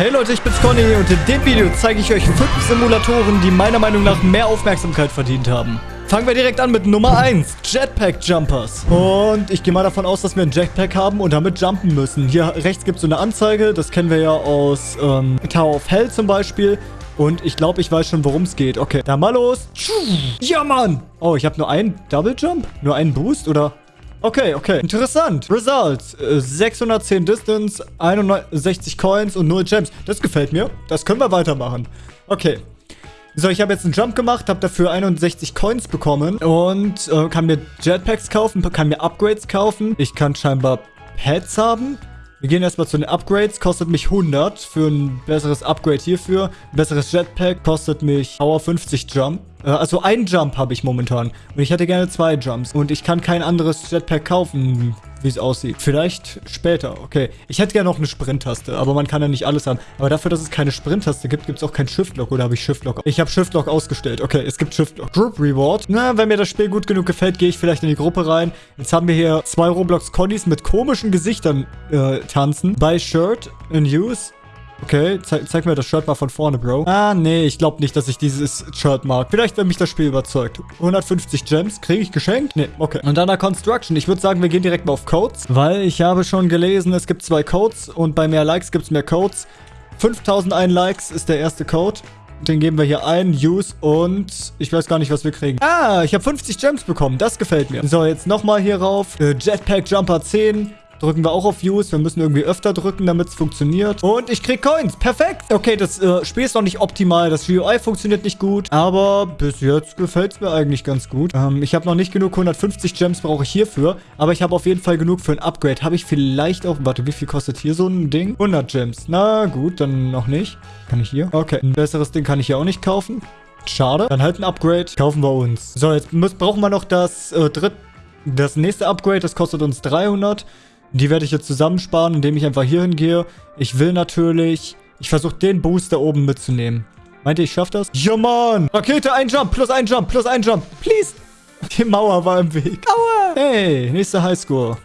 Hey Leute, ich bin's Conny und in dem Video zeige ich euch fünf Simulatoren, die meiner Meinung nach mehr Aufmerksamkeit verdient haben. Fangen wir direkt an mit Nummer 1, Jetpack Jumpers. Und ich gehe mal davon aus, dass wir ein Jetpack haben und damit jumpen müssen. Hier rechts gibt es so eine Anzeige, das kennen wir ja aus ähm, Tower of Hell zum Beispiel. Und ich glaube, ich weiß schon, worum es geht. Okay, dann mal los. Ja, Mann. Oh, ich habe nur einen Double Jump? Nur einen Boost oder... Okay, okay. Interessant. Results. 610 Distance, 61 Coins und 0 Gems. Das gefällt mir. Das können wir weitermachen. Okay. So, ich habe jetzt einen Jump gemacht, habe dafür 61 Coins bekommen und äh, kann mir Jetpacks kaufen, kann mir Upgrades kaufen. Ich kann scheinbar Pets haben. Wir gehen erstmal zu den Upgrades. Kostet mich 100 für ein besseres Upgrade hierfür. Ein besseres Jetpack kostet mich Power 50 Jump. Äh, also ein Jump habe ich momentan. Und ich hätte gerne zwei Jumps. Und ich kann kein anderes Jetpack kaufen, wie es aussieht. Vielleicht später. Okay. Ich hätte gerne noch eine Sprint-Taste. Aber man kann ja nicht alles haben. Aber dafür, dass es keine Sprint-Taste gibt, gibt es auch kein Shift-Lock. Oder habe ich Shift-Lock? Ich habe Shift-Lock ausgestellt. Okay, es gibt Shift-Lock. Group Reward. Na, wenn mir das Spiel gut genug gefällt, gehe ich vielleicht in die Gruppe rein. Jetzt haben wir hier zwei Roblox-Connies mit komischen Gesichtern äh, tanzen. Buy Shirt in Use. Okay, zeig, zeig, mir das Shirt mal von vorne, Bro. Ah, nee, ich glaube nicht, dass ich dieses Shirt mag. Vielleicht, wenn mich das Spiel überzeugt. 150 Gems, kriege ich geschenkt? Nee, okay. Und dann der Construction. Ich würde sagen, wir gehen direkt mal auf Codes, weil ich habe schon gelesen, es gibt zwei Codes und bei mehr Likes gibt es mehr Codes. 5001 Likes ist der erste Code. Den geben wir hier ein, Use und ich weiß gar nicht, was wir kriegen. Ah, ich habe 50 Gems bekommen. Das gefällt mir. So, jetzt nochmal hier rauf. Äh, Jetpack Jumper 10 drücken wir auch auf Use. Wir müssen irgendwie öfter drücken, damit es funktioniert. Und ich krieg Coins. Perfekt. Okay, das äh, Spiel ist noch nicht optimal. Das GUI funktioniert nicht gut. Aber bis jetzt gefällt es mir eigentlich ganz gut. Ähm, ich habe noch nicht genug. 150 Gems brauche ich hierfür. Aber ich habe auf jeden Fall genug für ein Upgrade. Habe ich vielleicht auch... Warte, wie viel kostet hier so ein Ding? 100 Gems. Na gut, dann noch nicht. Kann ich hier? Okay, ein besseres Ding kann ich hier auch nicht kaufen. Schade. Dann halt ein Upgrade. Kaufen wir uns. So, jetzt müssen, brauchen wir noch das äh, dritte... Das nächste Upgrade, das kostet uns 300. Die werde ich jetzt zusammensparen, indem ich einfach hier hingehe. Ich will natürlich... Ich versuche den Boost da oben mitzunehmen. Meint ihr, ich schaffe das? Ja, Mann! Rakete, ein Jump, plus ein Jump, plus ein Jump. Please! Die Mauer war im Weg. Aua! Hey, nächster Highscore.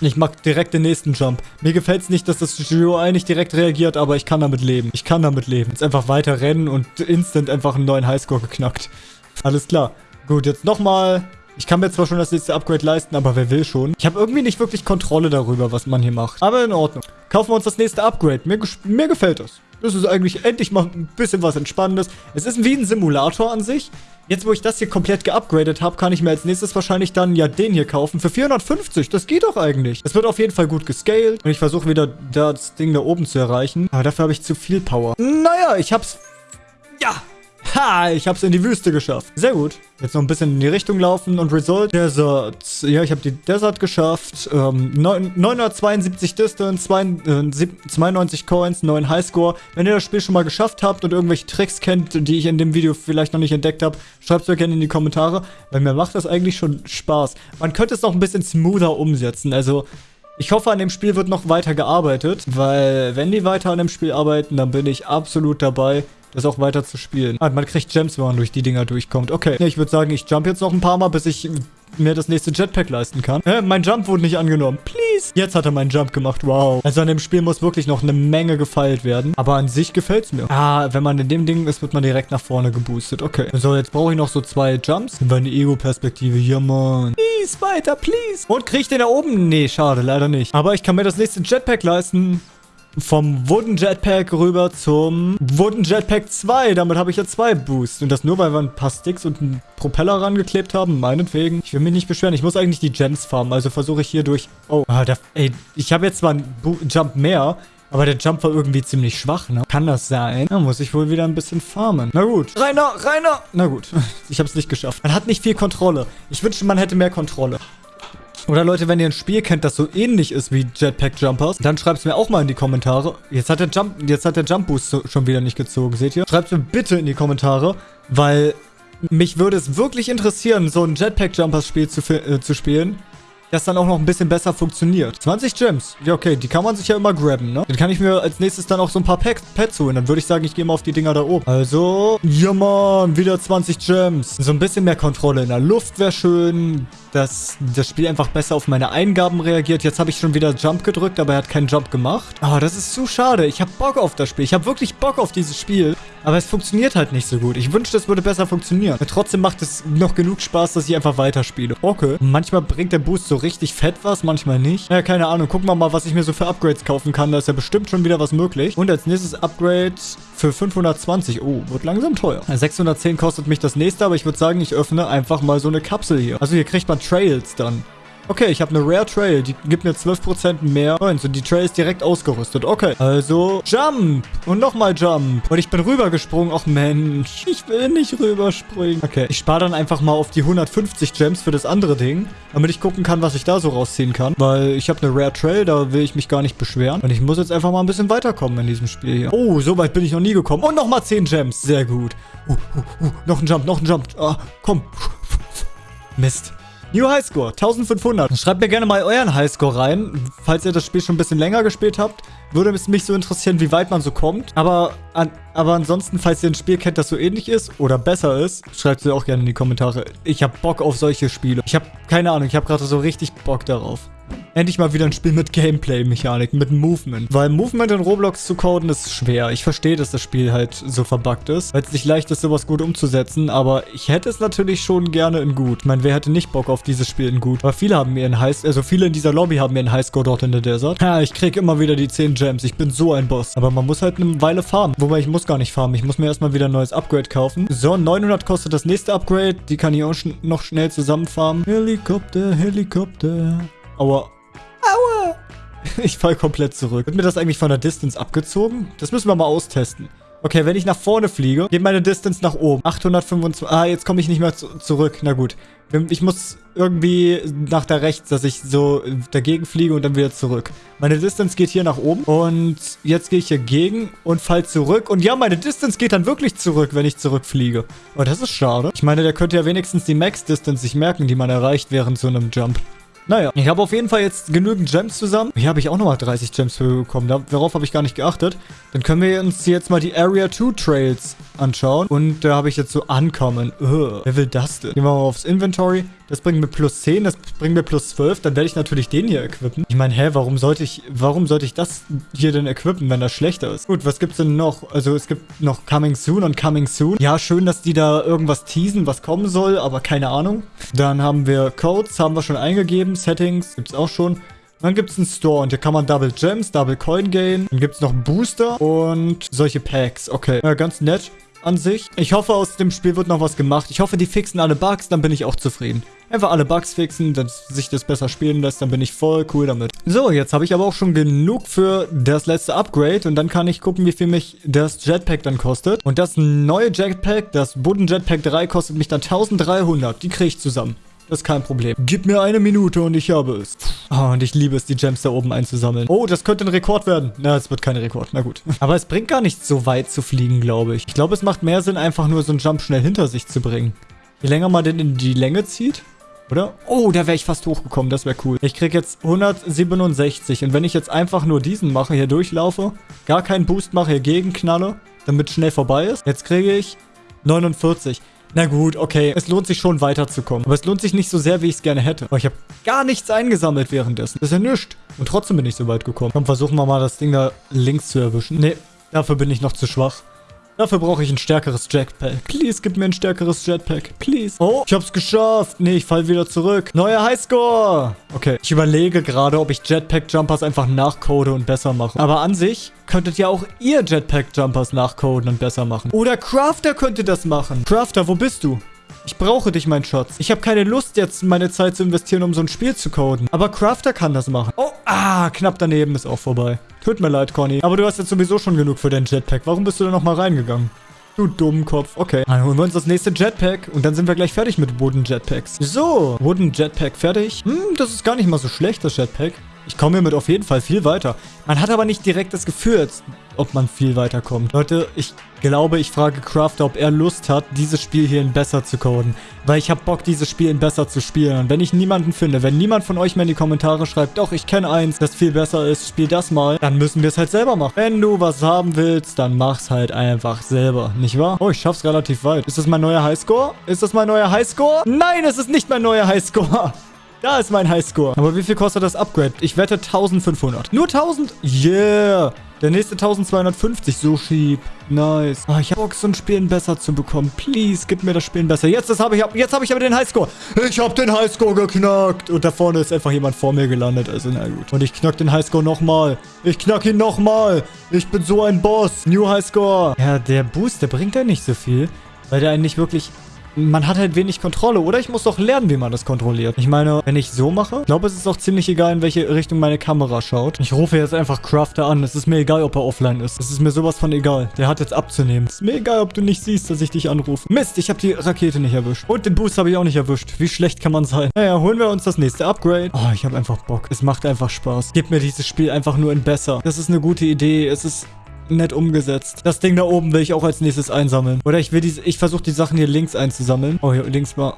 Ich mag direkt den nächsten Jump. Mir gefällt es nicht, dass das GUI nicht direkt reagiert, aber ich kann damit leben. Ich kann damit leben. Jetzt einfach weiter rennen und instant einfach einen neuen Highscore geknackt. Alles klar. Gut, jetzt nochmal ich kann mir zwar schon das nächste Upgrade leisten, aber wer will schon? Ich habe irgendwie nicht wirklich Kontrolle darüber, was man hier macht. Aber in Ordnung. Kaufen wir uns das nächste Upgrade. Mir, mir gefällt das. Das ist eigentlich endlich mal ein bisschen was Entspannendes. Es ist wie ein Simulator an sich. Jetzt, wo ich das hier komplett geupgradet habe, kann ich mir als nächstes wahrscheinlich dann ja den hier kaufen. Für 450. Das geht doch eigentlich. Es wird auf jeden Fall gut gescaled. Und ich versuche wieder das Ding da oben zu erreichen. Aber dafür habe ich zu viel Power. Naja, ich hab's... Ja, Ha, ich habe es in die Wüste geschafft. Sehr gut. Jetzt noch ein bisschen in die Richtung laufen und Result Desert. Ja, ich habe die Desert geschafft. Ähm, 972 Distance, 92 äh, Coins, 9 Highscore. Wenn ihr das Spiel schon mal geschafft habt und irgendwelche Tricks kennt, die ich in dem Video vielleicht noch nicht entdeckt habe, schreibt es mir gerne in die Kommentare, weil mir macht das eigentlich schon Spaß. Man könnte es noch ein bisschen smoother umsetzen, also... Ich hoffe, an dem Spiel wird noch weiter gearbeitet, weil wenn die weiter an dem Spiel arbeiten, dann bin ich absolut dabei das auch weiter zu spielen. Ah, man kriegt Gems, wenn man durch die Dinger durchkommt. Okay. Ich würde sagen, ich jump jetzt noch ein paar Mal, bis ich mir das nächste Jetpack leisten kann. Äh, mein Jump wurde nicht angenommen. Please. Jetzt hat er meinen Jump gemacht. Wow. Also an dem Spiel muss wirklich noch eine Menge gefeilt werden. Aber an sich gefällt es mir. Ah, wenn man in dem Ding ist, wird man direkt nach vorne geboostet. Okay. So, jetzt brauche ich noch so zwei Jumps. Über eine Ego-Perspektive. Ja, Mann. Please, weiter, please. Und kriege ich den da oben? Nee, schade, leider nicht. Aber ich kann mir das nächste Jetpack leisten vom Wooden Jetpack rüber zum Wooden Jetpack 2. Damit habe ich ja zwei Boosts. Und das nur, weil wir ein paar Sticks und einen Propeller rangeklebt haben. Meinetwegen. Ich will mich nicht beschweren. Ich muss eigentlich die Gems farmen. Also versuche ich hier durch... Oh, ah, der, ey, ich habe jetzt zwar einen Bo Jump mehr, aber der Jump war irgendwie ziemlich schwach, ne? Kann das sein? Da muss ich wohl wieder ein bisschen farmen. Na gut. Rainer, Rainer! Na gut. Ich habe es nicht geschafft. Man hat nicht viel Kontrolle. Ich wünschte, man hätte mehr Kontrolle. Oder Leute, wenn ihr ein Spiel kennt, das so ähnlich ist wie Jetpack Jumpers, dann schreibt es mir auch mal in die Kommentare. Jetzt hat der Jump, jetzt hat der Jump Boost so, schon wieder nicht gezogen, seht ihr? Schreibt mir bitte in die Kommentare, weil mich würde es wirklich interessieren, so ein Jetpack Jumpers Spiel zu, äh, zu spielen. Das dann auch noch ein bisschen besser funktioniert. 20 Gems. Ja, okay, die kann man sich ja immer grabben, ne? Dann kann ich mir als nächstes dann auch so ein paar Packs, Pets holen. Dann würde ich sagen, ich gehe mal auf die Dinger da oben. Also, ja, Mann, wieder 20 Gems. So ein bisschen mehr Kontrolle in der Luft wäre schön dass das Spiel einfach besser auf meine Eingaben reagiert. Jetzt habe ich schon wieder Jump gedrückt, aber er hat keinen Jump gemacht. Ah, oh, das ist zu schade. Ich habe Bock auf das Spiel. Ich habe wirklich Bock auf dieses Spiel. Aber es funktioniert halt nicht so gut. Ich wünschte, es würde besser funktionieren. Trotzdem macht es noch genug Spaß, dass ich einfach weiterspiele. Okay. Manchmal bringt der Boost so richtig fett was, manchmal nicht. Ja, keine Ahnung. Gucken wir mal, was ich mir so für Upgrades kaufen kann. Da ist ja bestimmt schon wieder was möglich. Und als nächstes Upgrade für 520. Oh, wird langsam teuer. 610 kostet mich das nächste, aber ich würde sagen, ich öffne einfach mal so eine Kapsel hier. Also hier kriegt man Trails dann. Okay, ich habe eine Rare Trail. Die gibt mir 12% mehr Points. Und die Trail ist direkt ausgerüstet. Okay, also Jump. Und nochmal Jump. Und ich bin rübergesprungen. Och Mensch, ich will nicht rüberspringen. Okay, ich spare dann einfach mal auf die 150 Gems für das andere Ding. Damit ich gucken kann, was ich da so rausziehen kann. Weil ich habe eine Rare Trail. Da will ich mich gar nicht beschweren. Und ich muss jetzt einfach mal ein bisschen weiterkommen in diesem Spiel hier. Oh, so weit bin ich noch nie gekommen. Und nochmal 10 Gems. Sehr gut. Uh, uh, uh, noch ein Jump, noch ein Jump. Ah, komm. Mist. New Highscore, 1500. Schreibt mir gerne mal euren Highscore rein, falls ihr das Spiel schon ein bisschen länger gespielt habt. Würde es mich so interessieren, wie weit man so kommt. Aber, an, aber ansonsten, falls ihr ein Spiel kennt, das so ähnlich ist oder besser ist, schreibt es auch gerne in die Kommentare. Ich habe Bock auf solche Spiele. Ich habe keine Ahnung, ich habe gerade so richtig Bock darauf. Endlich mal wieder ein Spiel mit Gameplay-Mechanik, mit Movement. Weil Movement in Roblox zu coden ist schwer. Ich verstehe, dass das Spiel halt so verbuggt ist, weil es nicht leicht ist, sowas gut umzusetzen. Aber ich hätte es natürlich schon gerne in gut. Ich meine, wer hätte nicht Bock auf dieses Spiel in gut? Aber viele haben mir einen High... Also viele in dieser Lobby haben mir einen Highscore dort in der Desert. Ja, ich kriege immer wieder die 10 Gems. Ich bin so ein Boss. Aber man muss halt eine Weile farmen. Wobei, ich muss gar nicht farmen. Ich muss mir erstmal wieder ein neues Upgrade kaufen. So, 900 kostet das nächste Upgrade. Die kann ich auch sch noch schnell zusammenfarmen. Helikopter, Helikopter. Aua. Aua! Ich fall komplett zurück. Wird mir das eigentlich von der Distance abgezogen? Das müssen wir mal austesten. Okay, wenn ich nach vorne fliege, geht meine Distance nach oben. 825. Ah, jetzt komme ich nicht mehr zu zurück. Na gut. Ich muss irgendwie nach da rechts, dass ich so dagegen fliege und dann wieder zurück. Meine Distance geht hier nach oben. Und jetzt gehe ich hier gegen und fall zurück. Und ja, meine Distance geht dann wirklich zurück, wenn ich zurückfliege. Aber das ist schade. Ich meine, der könnte ja wenigstens die Max-Distance sich merken, die man erreicht während so einem Jump. Naja, ich habe auf jeden Fall jetzt genügend Gems zusammen. Hier habe ich auch nochmal 30 Gems für bekommen. Darauf habe ich gar nicht geachtet. Dann können wir uns jetzt mal die Area 2 Trails anschauen. Und da habe ich jetzt so Ankommen. Wer will das denn? Gehen wir mal aufs Inventory. Das bringt mir plus 10, das bringt mir plus 12. Dann werde ich natürlich den hier equippen. Ich meine, hä, warum sollte ich, warum sollte ich das hier denn equippen, wenn das schlechter ist? Gut, was gibt's denn noch? Also es gibt noch Coming Soon und Coming Soon. Ja, schön, dass die da irgendwas teasen, was kommen soll, aber keine Ahnung. Dann haben wir Codes, haben wir schon eingegeben. Settings gibt's auch schon. Dann gibt es einen Store und hier kann man Double Gems, Double Coin gehen. Dann gibt es noch Booster und solche Packs. Okay, ja, ganz nett an sich. Ich hoffe, aus dem Spiel wird noch was gemacht. Ich hoffe, die fixen alle Bugs, dann bin ich auch zufrieden. Einfach alle Bugs fixen, dass sich das besser spielen lässt, dann bin ich voll cool damit. So, jetzt habe ich aber auch schon genug für das letzte Upgrade und dann kann ich gucken, wie viel mich das Jetpack dann kostet. Und das neue Jetpack, das Budden Jetpack 3, kostet mich dann 1300. Die kriege ich zusammen. Das ist kein Problem. Gib mir eine Minute und ich habe es. Oh, und ich liebe es, die Gems da oben einzusammeln. Oh, das könnte ein Rekord werden. Na, es wird kein Rekord. Na gut. Aber es bringt gar nichts, so weit zu fliegen, glaube ich. Ich glaube, es macht mehr Sinn, einfach nur so einen Jump schnell hinter sich zu bringen. Je länger man den in die Länge zieht, oder? Oh, da wäre ich fast hochgekommen. Das wäre cool. Ich kriege jetzt 167. Und wenn ich jetzt einfach nur diesen mache, hier durchlaufe, gar keinen Boost mache, hier gegenknalle, damit schnell vorbei ist, jetzt kriege ich 49. Na gut, okay. Es lohnt sich schon weiterzukommen. Aber es lohnt sich nicht so sehr, wie ich es gerne hätte. Aber ich habe gar nichts eingesammelt währenddessen. Das ist ja nichts. Und trotzdem bin ich so weit gekommen. Komm, versuchen wir mal, das Ding da links zu erwischen. Nee, dafür bin ich noch zu schwach. Dafür brauche ich ein stärkeres Jetpack. Please, gib mir ein stärkeres Jetpack. Please. Oh, ich hab's geschafft. Nee, ich fall wieder zurück. Neuer Highscore. Okay, ich überlege gerade, ob ich Jetpack-Jumpers einfach nachcode und besser mache. Aber an sich könntet ja auch ihr Jetpack-Jumpers nachcoden und besser machen. Oder Crafter könnte das machen. Crafter, wo bist du? Ich brauche dich, mein Schatz. Ich habe keine Lust, jetzt meine Zeit zu investieren, um so ein Spiel zu coden. Aber Crafter kann das machen. Oh, ah, knapp daneben ist auch vorbei. Tut mir leid, Conny. Aber du hast jetzt sowieso schon genug für dein Jetpack. Warum bist du da nochmal reingegangen? Du Dummkopf. Okay. Dann holen wir uns das nächste Jetpack und dann sind wir gleich fertig mit Wooden Jetpacks. So, Wooden Jetpack fertig. Hm, das ist gar nicht mal so schlecht, das Jetpack. Ich komme hiermit auf jeden Fall viel weiter. Man hat aber nicht direkt das Gefühl, ob man viel weiterkommt. Leute, ich glaube, ich frage Crafter, ob er Lust hat, dieses Spiel hier in besser zu coden. Weil ich habe Bock, dieses Spiel in besser zu spielen. Und wenn ich niemanden finde, wenn niemand von euch mir in die Kommentare schreibt, doch, ich kenne eins, das viel besser ist, spiel das mal, dann müssen wir es halt selber machen. Wenn du was haben willst, dann mach's halt einfach selber, nicht wahr? Oh, ich schaff's relativ weit. Ist das mein neuer Highscore? Ist das mein neuer Highscore? Nein, es ist nicht mein neuer Highscore. Da ist mein Highscore. Aber wie viel kostet das Upgrade? Ich wette 1500. Nur 1000? Yeah. Der nächste 1250. So cheap. Nice. Oh, ich hab Bock, so ein Spielen besser zu bekommen. Please, gib mir das Spielen besser. Jetzt habe ich, hab ich aber den Highscore. Ich habe den Highscore geknackt. Und da vorne ist einfach jemand vor mir gelandet. Also, na gut. Und ich knack den Highscore nochmal. Ich knack ihn nochmal. Ich bin so ein Boss. New Highscore. Ja, der Boost, der bringt ja nicht so viel. Weil der einen nicht wirklich man hat halt wenig Kontrolle. Oder ich muss doch lernen, wie man das kontrolliert. Ich meine, wenn ich so mache, ich glaube, es ist auch ziemlich egal, in welche Richtung meine Kamera schaut. Ich rufe jetzt einfach Crafter an. Es ist mir egal, ob er offline ist. Es ist mir sowas von egal. Der hat jetzt abzunehmen. Es ist mir egal, ob du nicht siehst, dass ich dich anrufe. Mist, ich habe die Rakete nicht erwischt. Und den Boost habe ich auch nicht erwischt. Wie schlecht kann man sein? Naja, holen wir uns das nächste Upgrade. Oh, ich habe einfach Bock. Es macht einfach Spaß. Gib mir dieses Spiel einfach nur in besser. Das ist eine gute Idee. Es ist nett umgesetzt. Das Ding da oben will ich auch als nächstes einsammeln. Oder ich will diese, ich versuche die Sachen hier links einzusammeln. Oh, hier links mal.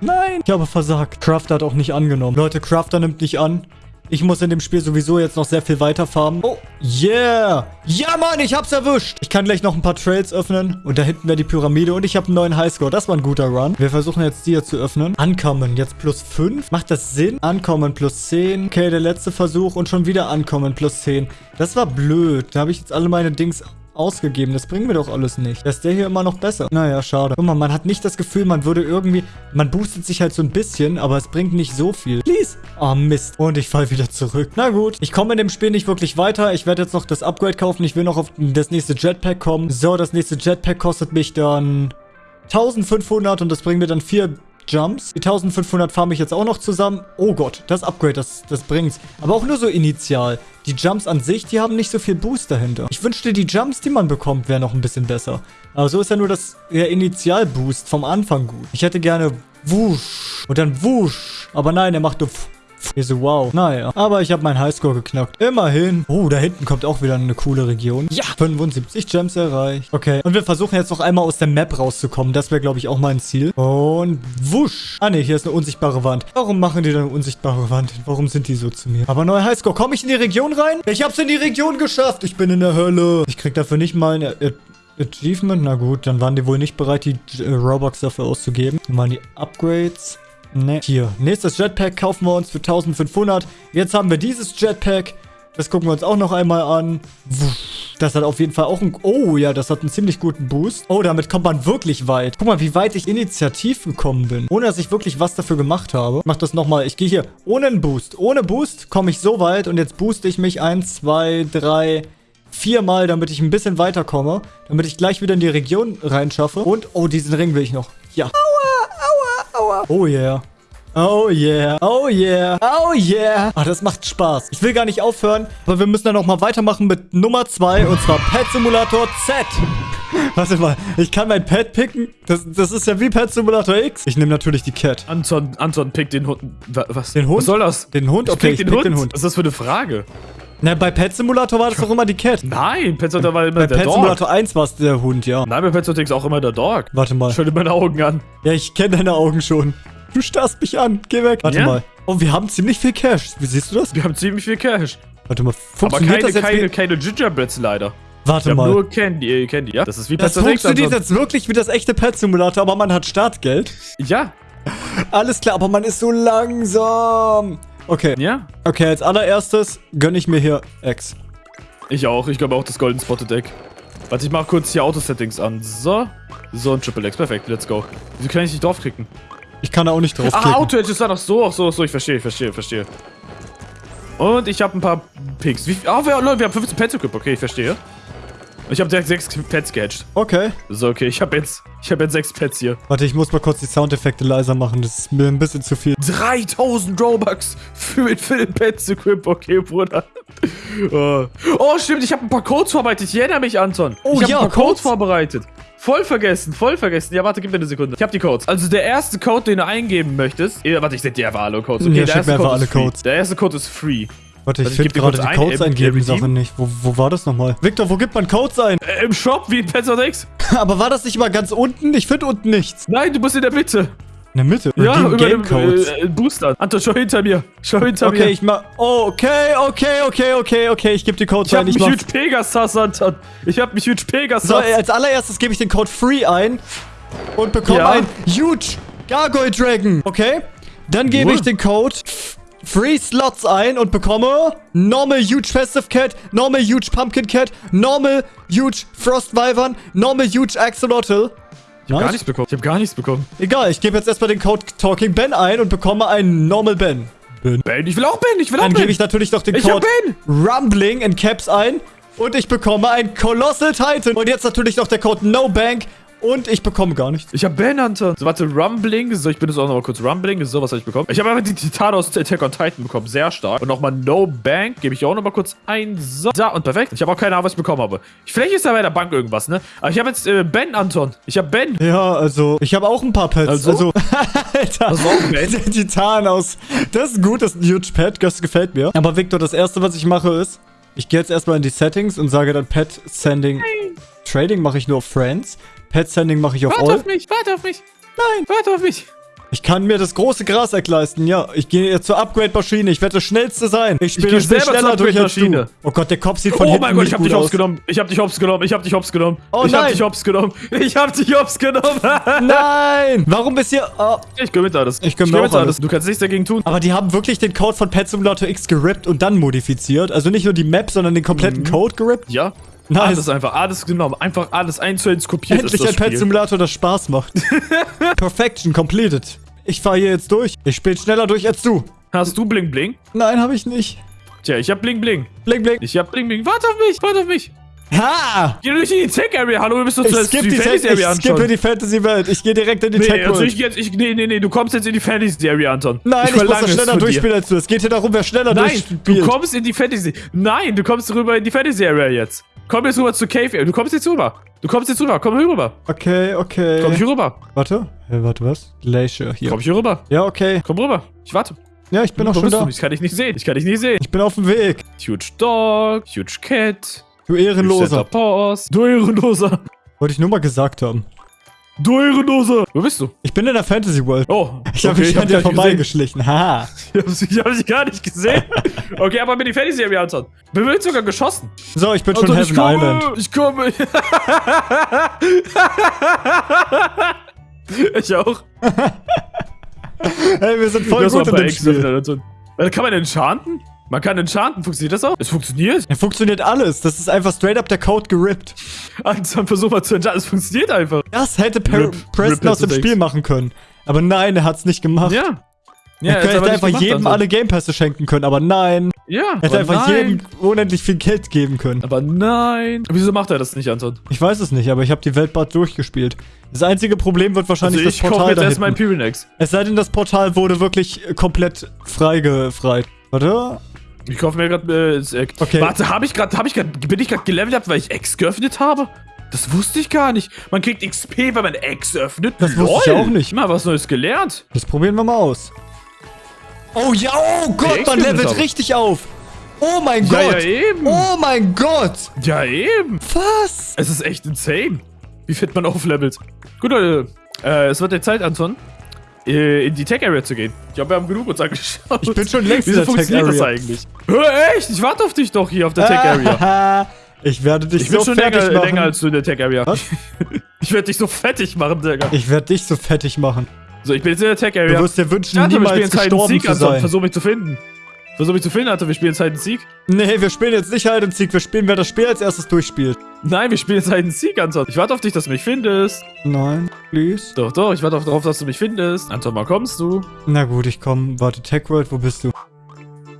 Nein, ich habe versagt. Crafter hat auch nicht angenommen. Leute, Crafter nimmt nicht an. Ich muss in dem Spiel sowieso jetzt noch sehr viel weiter farmen. Oh, yeah. Ja, Mann, ich hab's erwischt. Ich kann gleich noch ein paar Trails öffnen. Und da hinten wäre die Pyramide. Und ich habe einen neuen Highscore. Das war ein guter Run. Wir versuchen jetzt die hier zu öffnen. Ankommen. Jetzt plus 5. Macht das Sinn? Ankommen plus 10. Okay, der letzte Versuch. Und schon wieder ankommen plus 10. Das war blöd. Da habe ich jetzt alle meine Dings ausgegeben. Das bringen wir doch alles nicht. Da ist der hier immer noch besser. Naja, schade. Guck mal, man hat nicht das Gefühl, man würde irgendwie... Man boostet sich halt so ein bisschen, aber es bringt nicht so viel. Please. Oh, Mist. Und ich fall wieder zurück. Na gut. Ich komme in dem Spiel nicht wirklich weiter. Ich werde jetzt noch das Upgrade kaufen. Ich will noch auf das nächste Jetpack kommen. So, das nächste Jetpack kostet mich dann... 1500 und das bringt mir dann vier Jumps. Die 1500 farme ich jetzt auch noch zusammen. Oh Gott, das Upgrade, das, das bringt's. Aber auch nur so initial. Die Jumps an sich, die haben nicht so viel Boost dahinter. Ich wünschte, die Jumps, die man bekommt, wären noch ein bisschen besser. Aber so ist ja nur das der Initial-Boost vom Anfang gut. Ich hätte gerne Wusch und dann Wusch. Aber nein, er macht nur ich so, wow. Naja, aber ich habe meinen Highscore geknackt. Immerhin. Oh, da hinten kommt auch wieder eine coole Region. Ja, 75 Gems erreicht. Okay, und wir versuchen jetzt noch einmal aus der Map rauszukommen. Das wäre, glaube ich, auch mein Ziel. Und wusch. Ah, ne, hier ist eine unsichtbare Wand. Warum machen die da eine unsichtbare Wand? Warum sind die so zu mir? Aber neuer Highscore. Komme ich in die Region rein? Ich hab's in die Region geschafft. Ich bin in der Hölle. Ich krieg dafür nicht mal eine... Achievement? Na gut, dann waren die wohl nicht bereit, die äh, Robux dafür auszugeben. Dann waren die Upgrades. Ne, hier. Nächstes Jetpack kaufen wir uns für 1500. Jetzt haben wir dieses Jetpack. Das gucken wir uns auch noch einmal an. Das hat auf jeden Fall auch einen... Oh ja, das hat einen ziemlich guten Boost. Oh, damit kommt man wirklich weit. Guck mal, wie weit ich initiativ gekommen bin. Ohne, dass ich wirklich was dafür gemacht habe. Ich mach das nochmal. Ich gehe hier ohne einen Boost. Ohne Boost komme ich so weit. Und jetzt booste ich mich. Eins, zwei, drei, viermal, damit ich ein bisschen weiterkomme. Damit ich gleich wieder in die Region reinschaffe. Und, oh, diesen Ring will ich noch. Ja. Aua, Oh yeah. Oh yeah, oh yeah, oh yeah. Ach, das macht Spaß. Ich will gar nicht aufhören, aber wir müssen dann nochmal weitermachen mit Nummer 2 und zwar Pet Simulator Z. Warte mal, ich kann mein Pet picken? Das, das ist ja wie Pet Simulator X. Ich nehme natürlich die Cat. Anton, Anton, pick den Hund. Was? Den Hund? Was soll das? Den Hund? Okay, ich pick, ich den, Hund? den Hund. Was ist das für eine Frage? Na, bei Pet Simulator war das doch immer die Cat. Nein, Pet Simulator war immer bei der Pet Dog. Bei Pet Simulator 1 war es der Hund, ja. Nein, bei Pet Simulator X auch immer der Dog. Warte mal. Schau dir meine Augen an. Ja, ich kenne deine Augen schon. Du starrst mich an. Geh weg. Warte ja? mal. Oh, wir haben ziemlich viel Cash. Wie siehst du das? Wir haben ziemlich viel Cash. Warte mal. Aber keine, keine, keine Gingerbreads leider. Warte mal. nur Candy, äh, Candy, ja? Das ist wie Pet Das funktioniert jetzt wirklich wie das echte Pet Simulator, aber man hat Startgeld. Ja. Alles klar, aber man ist so langsam. Okay. Ja? Okay, als allererstes gönne ich mir hier X. Ich auch. Ich glaube auch das Golden Spotted Egg. Warte, ich mache kurz hier Auto-Settings an. So. So, ein Triple X. Perfekt, let's go. Wieso kann ich nicht draufklicken? Ich kann da auch nicht draufklicken. Ah, Auto-Edge ist da noch so. Ach so, so. Ich verstehe, ich verstehe, ich verstehe. Und ich habe ein paar Picks. Wie, oh, wir, Leute, wir haben 15 Pets equipped. Okay, ich verstehe. Ich habe direkt sechs Pets gehatcht. Okay. So, okay, ich habe jetzt, ich habe jetzt sechs Pets hier. Warte, ich muss mal kurz die Soundeffekte leiser machen. Das ist mir ein bisschen zu viel. 3000 Robux für, für den Pets Equip. Okay, Bruder. Oh. oh, stimmt, ich habe ein paar Codes vorbereitet. Ich erinnere mich, Anton. Oh, ich habe ja, ein paar Codes, Codes vorbereitet. Voll vergessen, voll vergessen. Ja, warte, gib mir eine Sekunde. Ich habe die Codes. Also der erste Code, den du eingeben möchtest. Eh, warte, ich sende dir einfach alle Codes. Okay, ja, der erste Code ist free. Codes. Der erste Code ist free. Warte, ich ich finde gerade die Codes eingeben Sache nicht. Wo, wo war das nochmal? Victor, wo gibt man Codes ein? Äh, Im Shop wie in Pets X? Aber war das nicht mal ganz unten? Ich finde unten nichts. Nein, du musst in der Mitte. In der Mitte. Ja, Redeem über Game Codes. äh, Booster. Anton, schau hinter mir. Schau hinter okay, mir. ich mach. Oh, okay, okay, okay, okay, okay. Ich gebe die Codes Ich hab ein. mich Ich mach. mit Pegasus, Anton. Ich hab mich mit Pegasus. So, äh, als allererstes gebe ich den Code Free ein und bekomme Ja. ein Huge Gargoyle Dragon. Okay? Dann gebe ich den Code Free Slots ein und bekomme Normal Huge Festive Cat, Normal Huge Pumpkin Cat, Normal Huge Frost Wyvern, Normal Huge Axolotl. Gar Nice. nichts bekommen. Ich hab gar nichts bekommen. Egal, ich gebe jetzt erstmal den Code Talking Ben ein und bekomme einen Normal Ben. Ben. Ben, ich will auch Ben. Ich will auch Dann Ben. gebe ich natürlich noch den Ich hab Code Ben. Rumbling in Caps ein. Und ich bekomme ein Colossal Titan. Und jetzt natürlich noch der Code No Bank. Und ich bekomme gar nichts. Ich hab Ben, Anton. So, warte, Rumbling. So, ich bin jetzt auch noch mal kurz Rumbling. So, was habe ich bekommen? Ich habe einfach die Titan aus Attack on Titan bekommen. Sehr stark. Und nochmal No Bank. Gebe ich auch noch mal kurz ein. So, so und perfekt. Ich habe auch keine Ahnung, was ich bekommen habe. Vielleicht ist da bei der Bank irgendwas, ne? Aber ich habe jetzt äh, Ben, Anton. Ich habe Ben. Ja, also, ich habe auch ein paar Pets. Also? Also, Alter. Was war auch Ben? Der Titan aus. Das ist gut, das ist ein huge Pet. Das gefällt mir. Aber Victor, das erste, was ich mache, ist, ich gehe jetzt erstmal in die Settings und sage dann Pet Sending. Trading mache ich nur auf Friends. Pet Sending mache ich auf Warte All. auf mich. Warte auf mich. Nein. Warte auf mich. Ich kann mir das große Gras leisten, ja. Ich gehe jetzt zur Upgrade-Maschine. Ich werde das Schnellste sein. Ich spiele Spiel selber schneller durch als du. Oh Gott, der Kopf sieht von oh hinten mein Gott, nicht ich hab gut dich hops aus. genommen. Ich hab dich hops genommen. Ich hab dich hops genommen. Oh ich hab nein. dich hops genommen. Ich hab dich hops genommen. Nein! Warum bist ihr... Oh. ich gönn mit alles. Ich gönn mir mit auch alles. Du kannst nichts dagegen tun. Aber die haben wirklich den Code von Pet Simulator X gerippt und dann modifiziert. Also nicht nur die Map, sondern den kompletten Mhm. Code gerippt. Ja. Nice. Alles einfach, alles genommen. Einfach alles eins zu eins kopiert Endlich ein das Pet Spiel. Simulator, das Spaß macht. Perfection completed. Ich fahre hier jetzt durch. Ich spiele schneller durch als du. Hast du Bling Bling? Nein, habe ich nicht. Tja, ich hab Bling Bling. Blink, blink. Ich hab Bling Bling. Warte auf mich, warte auf mich. Ha! Geh durch in die Tech Area. Hallo, wir müssen uns Ich skippe die die, Fantasy Tech- Area ich skippe anschauen. die Fantasy-Welt. Ich gehe direkt in die Nee, Tech also ich, jetzt, ich, nee, nee, nee, du kommst jetzt in die Fantasy Area, Anton. Nein, ich, muss das es schneller durchspielen als du. Es geht hier darum, wer schneller Nein, durchspielt. du kommst in die Fantasy. Nein, du kommst rüber in die Fantasy Area jetzt. Komm jetzt rüber zur Cave Area. Du kommst jetzt rüber. Du kommst jetzt rüber. Komm hier rüber. Okay, okay. Komm hier rüber. Warte. Hey, warte, was? Glacier hier. Komm hier rüber. Ja, okay. Komm rüber. Ich warte. Ja, ich bin auch schon da. du? Ich kann dich nicht sehen. Ich kann dich nicht sehen. Ich bin auf dem Weg. Huge Dog, Huge Cat, Du Huge Ehrenloser. Du Ehrenloser. Wollte ich nur mal gesagt haben. Du Ehrenloser. Wo bist du? Ich bin in der Fantasy World. Oh, Ich habe okay, mich an dir dich vorbeigeschlichen. Haha. Ich hab, ich hab dich gar nicht gesehen. okay, aber mit die Fantasy Area, Anton. Bin wird sogar geschossen. So, ich bin schon Anton, Heaven ich komme, Island. Ich komme. ich auch. Hey, wir sind voll Das gut in dem Spiel. Äh, Kann man enchanten? Man kann enchanten. Funktioniert das auch? Es funktioniert. Ja, funktioniert alles. Das ist einfach straight up der Code gerippt. Anton, versuch mal zu enchanten. Es funktioniert einfach. Das hätte per Rip- Preston Rip aus dem Spiel machen können. Aber nein, er hat's nicht gemacht. Ja. er jetzt hätte einfach gemacht, jedem Anton. alle Game Pässe schenken können, aber nein. Ja. Er hätte einfach nein. jedem unendlich viel Geld geben können. Aber nein. Wieso macht er das nicht, Anton? Ich weiß es nicht, aber ich habe die Welt bald durchgespielt. Das einzige Problem wird Also wahrscheinlich ich das Portal da erstmal ein. Pyrenex. Es sei denn, das Portal wurde wirklich komplett freigefreit. Warte. Ich kaufe mir gerade äh, Eck. Okay. Warte, habe ich gerade, habe ich gerade, bin ich gerade gelevelt weil ich X geöffnet habe? Das wusste ich gar nicht. Man kriegt XP, wenn man X öffnet. Das wusste ich auch nicht. Mal was Neues gelernt. Das probieren wir mal aus. Oh ja, oh Gott, man levelt richtig auf. Oh mein Ja, Gott. ja, eben. Oh mein Gott. Ja, eben. Was? Es ist echt insane, wie fit man auflevelt. Gut, Leute. Äh, es wird der Zeit, Anton, äh, in die Tech Area zu gehen. Ich glaube, wir haben genug uns angeschaut. Ich bin schon längst in Wieso der Tech funktioniert das Area. eigentlich? Hör, echt? Ich warte auf dich doch hier auf der Tech Area. Ich werde dich Ich bin so schon fertig länger, machen. länger als du in der Tech Area. Was? Ich werde dich so fettig machen, Digga. ich werde dich so fettig machen. So, ich bin jetzt in der Tech Du Area. wirst dir wünschen, wir niemals gestorben zu sein. Versuch mich zu finden. Versuch mich zu finden, Alter. Wir spielen jetzt Hide and Seek. Nee, wir spielen jetzt nicht Hide and Seek. Wir spielen, wer das Spiel als erstes durchspielt. Nein, wir spielen jetzt Hide and Seek, Anton. Ich warte auf dich, dass du mich findest. Nein, please. Doch, doch, ich warte auf- darauf, dass du mich findest. Anton, mal kommst du? Na gut, ich komm. Warte, Tech World, wo bist du?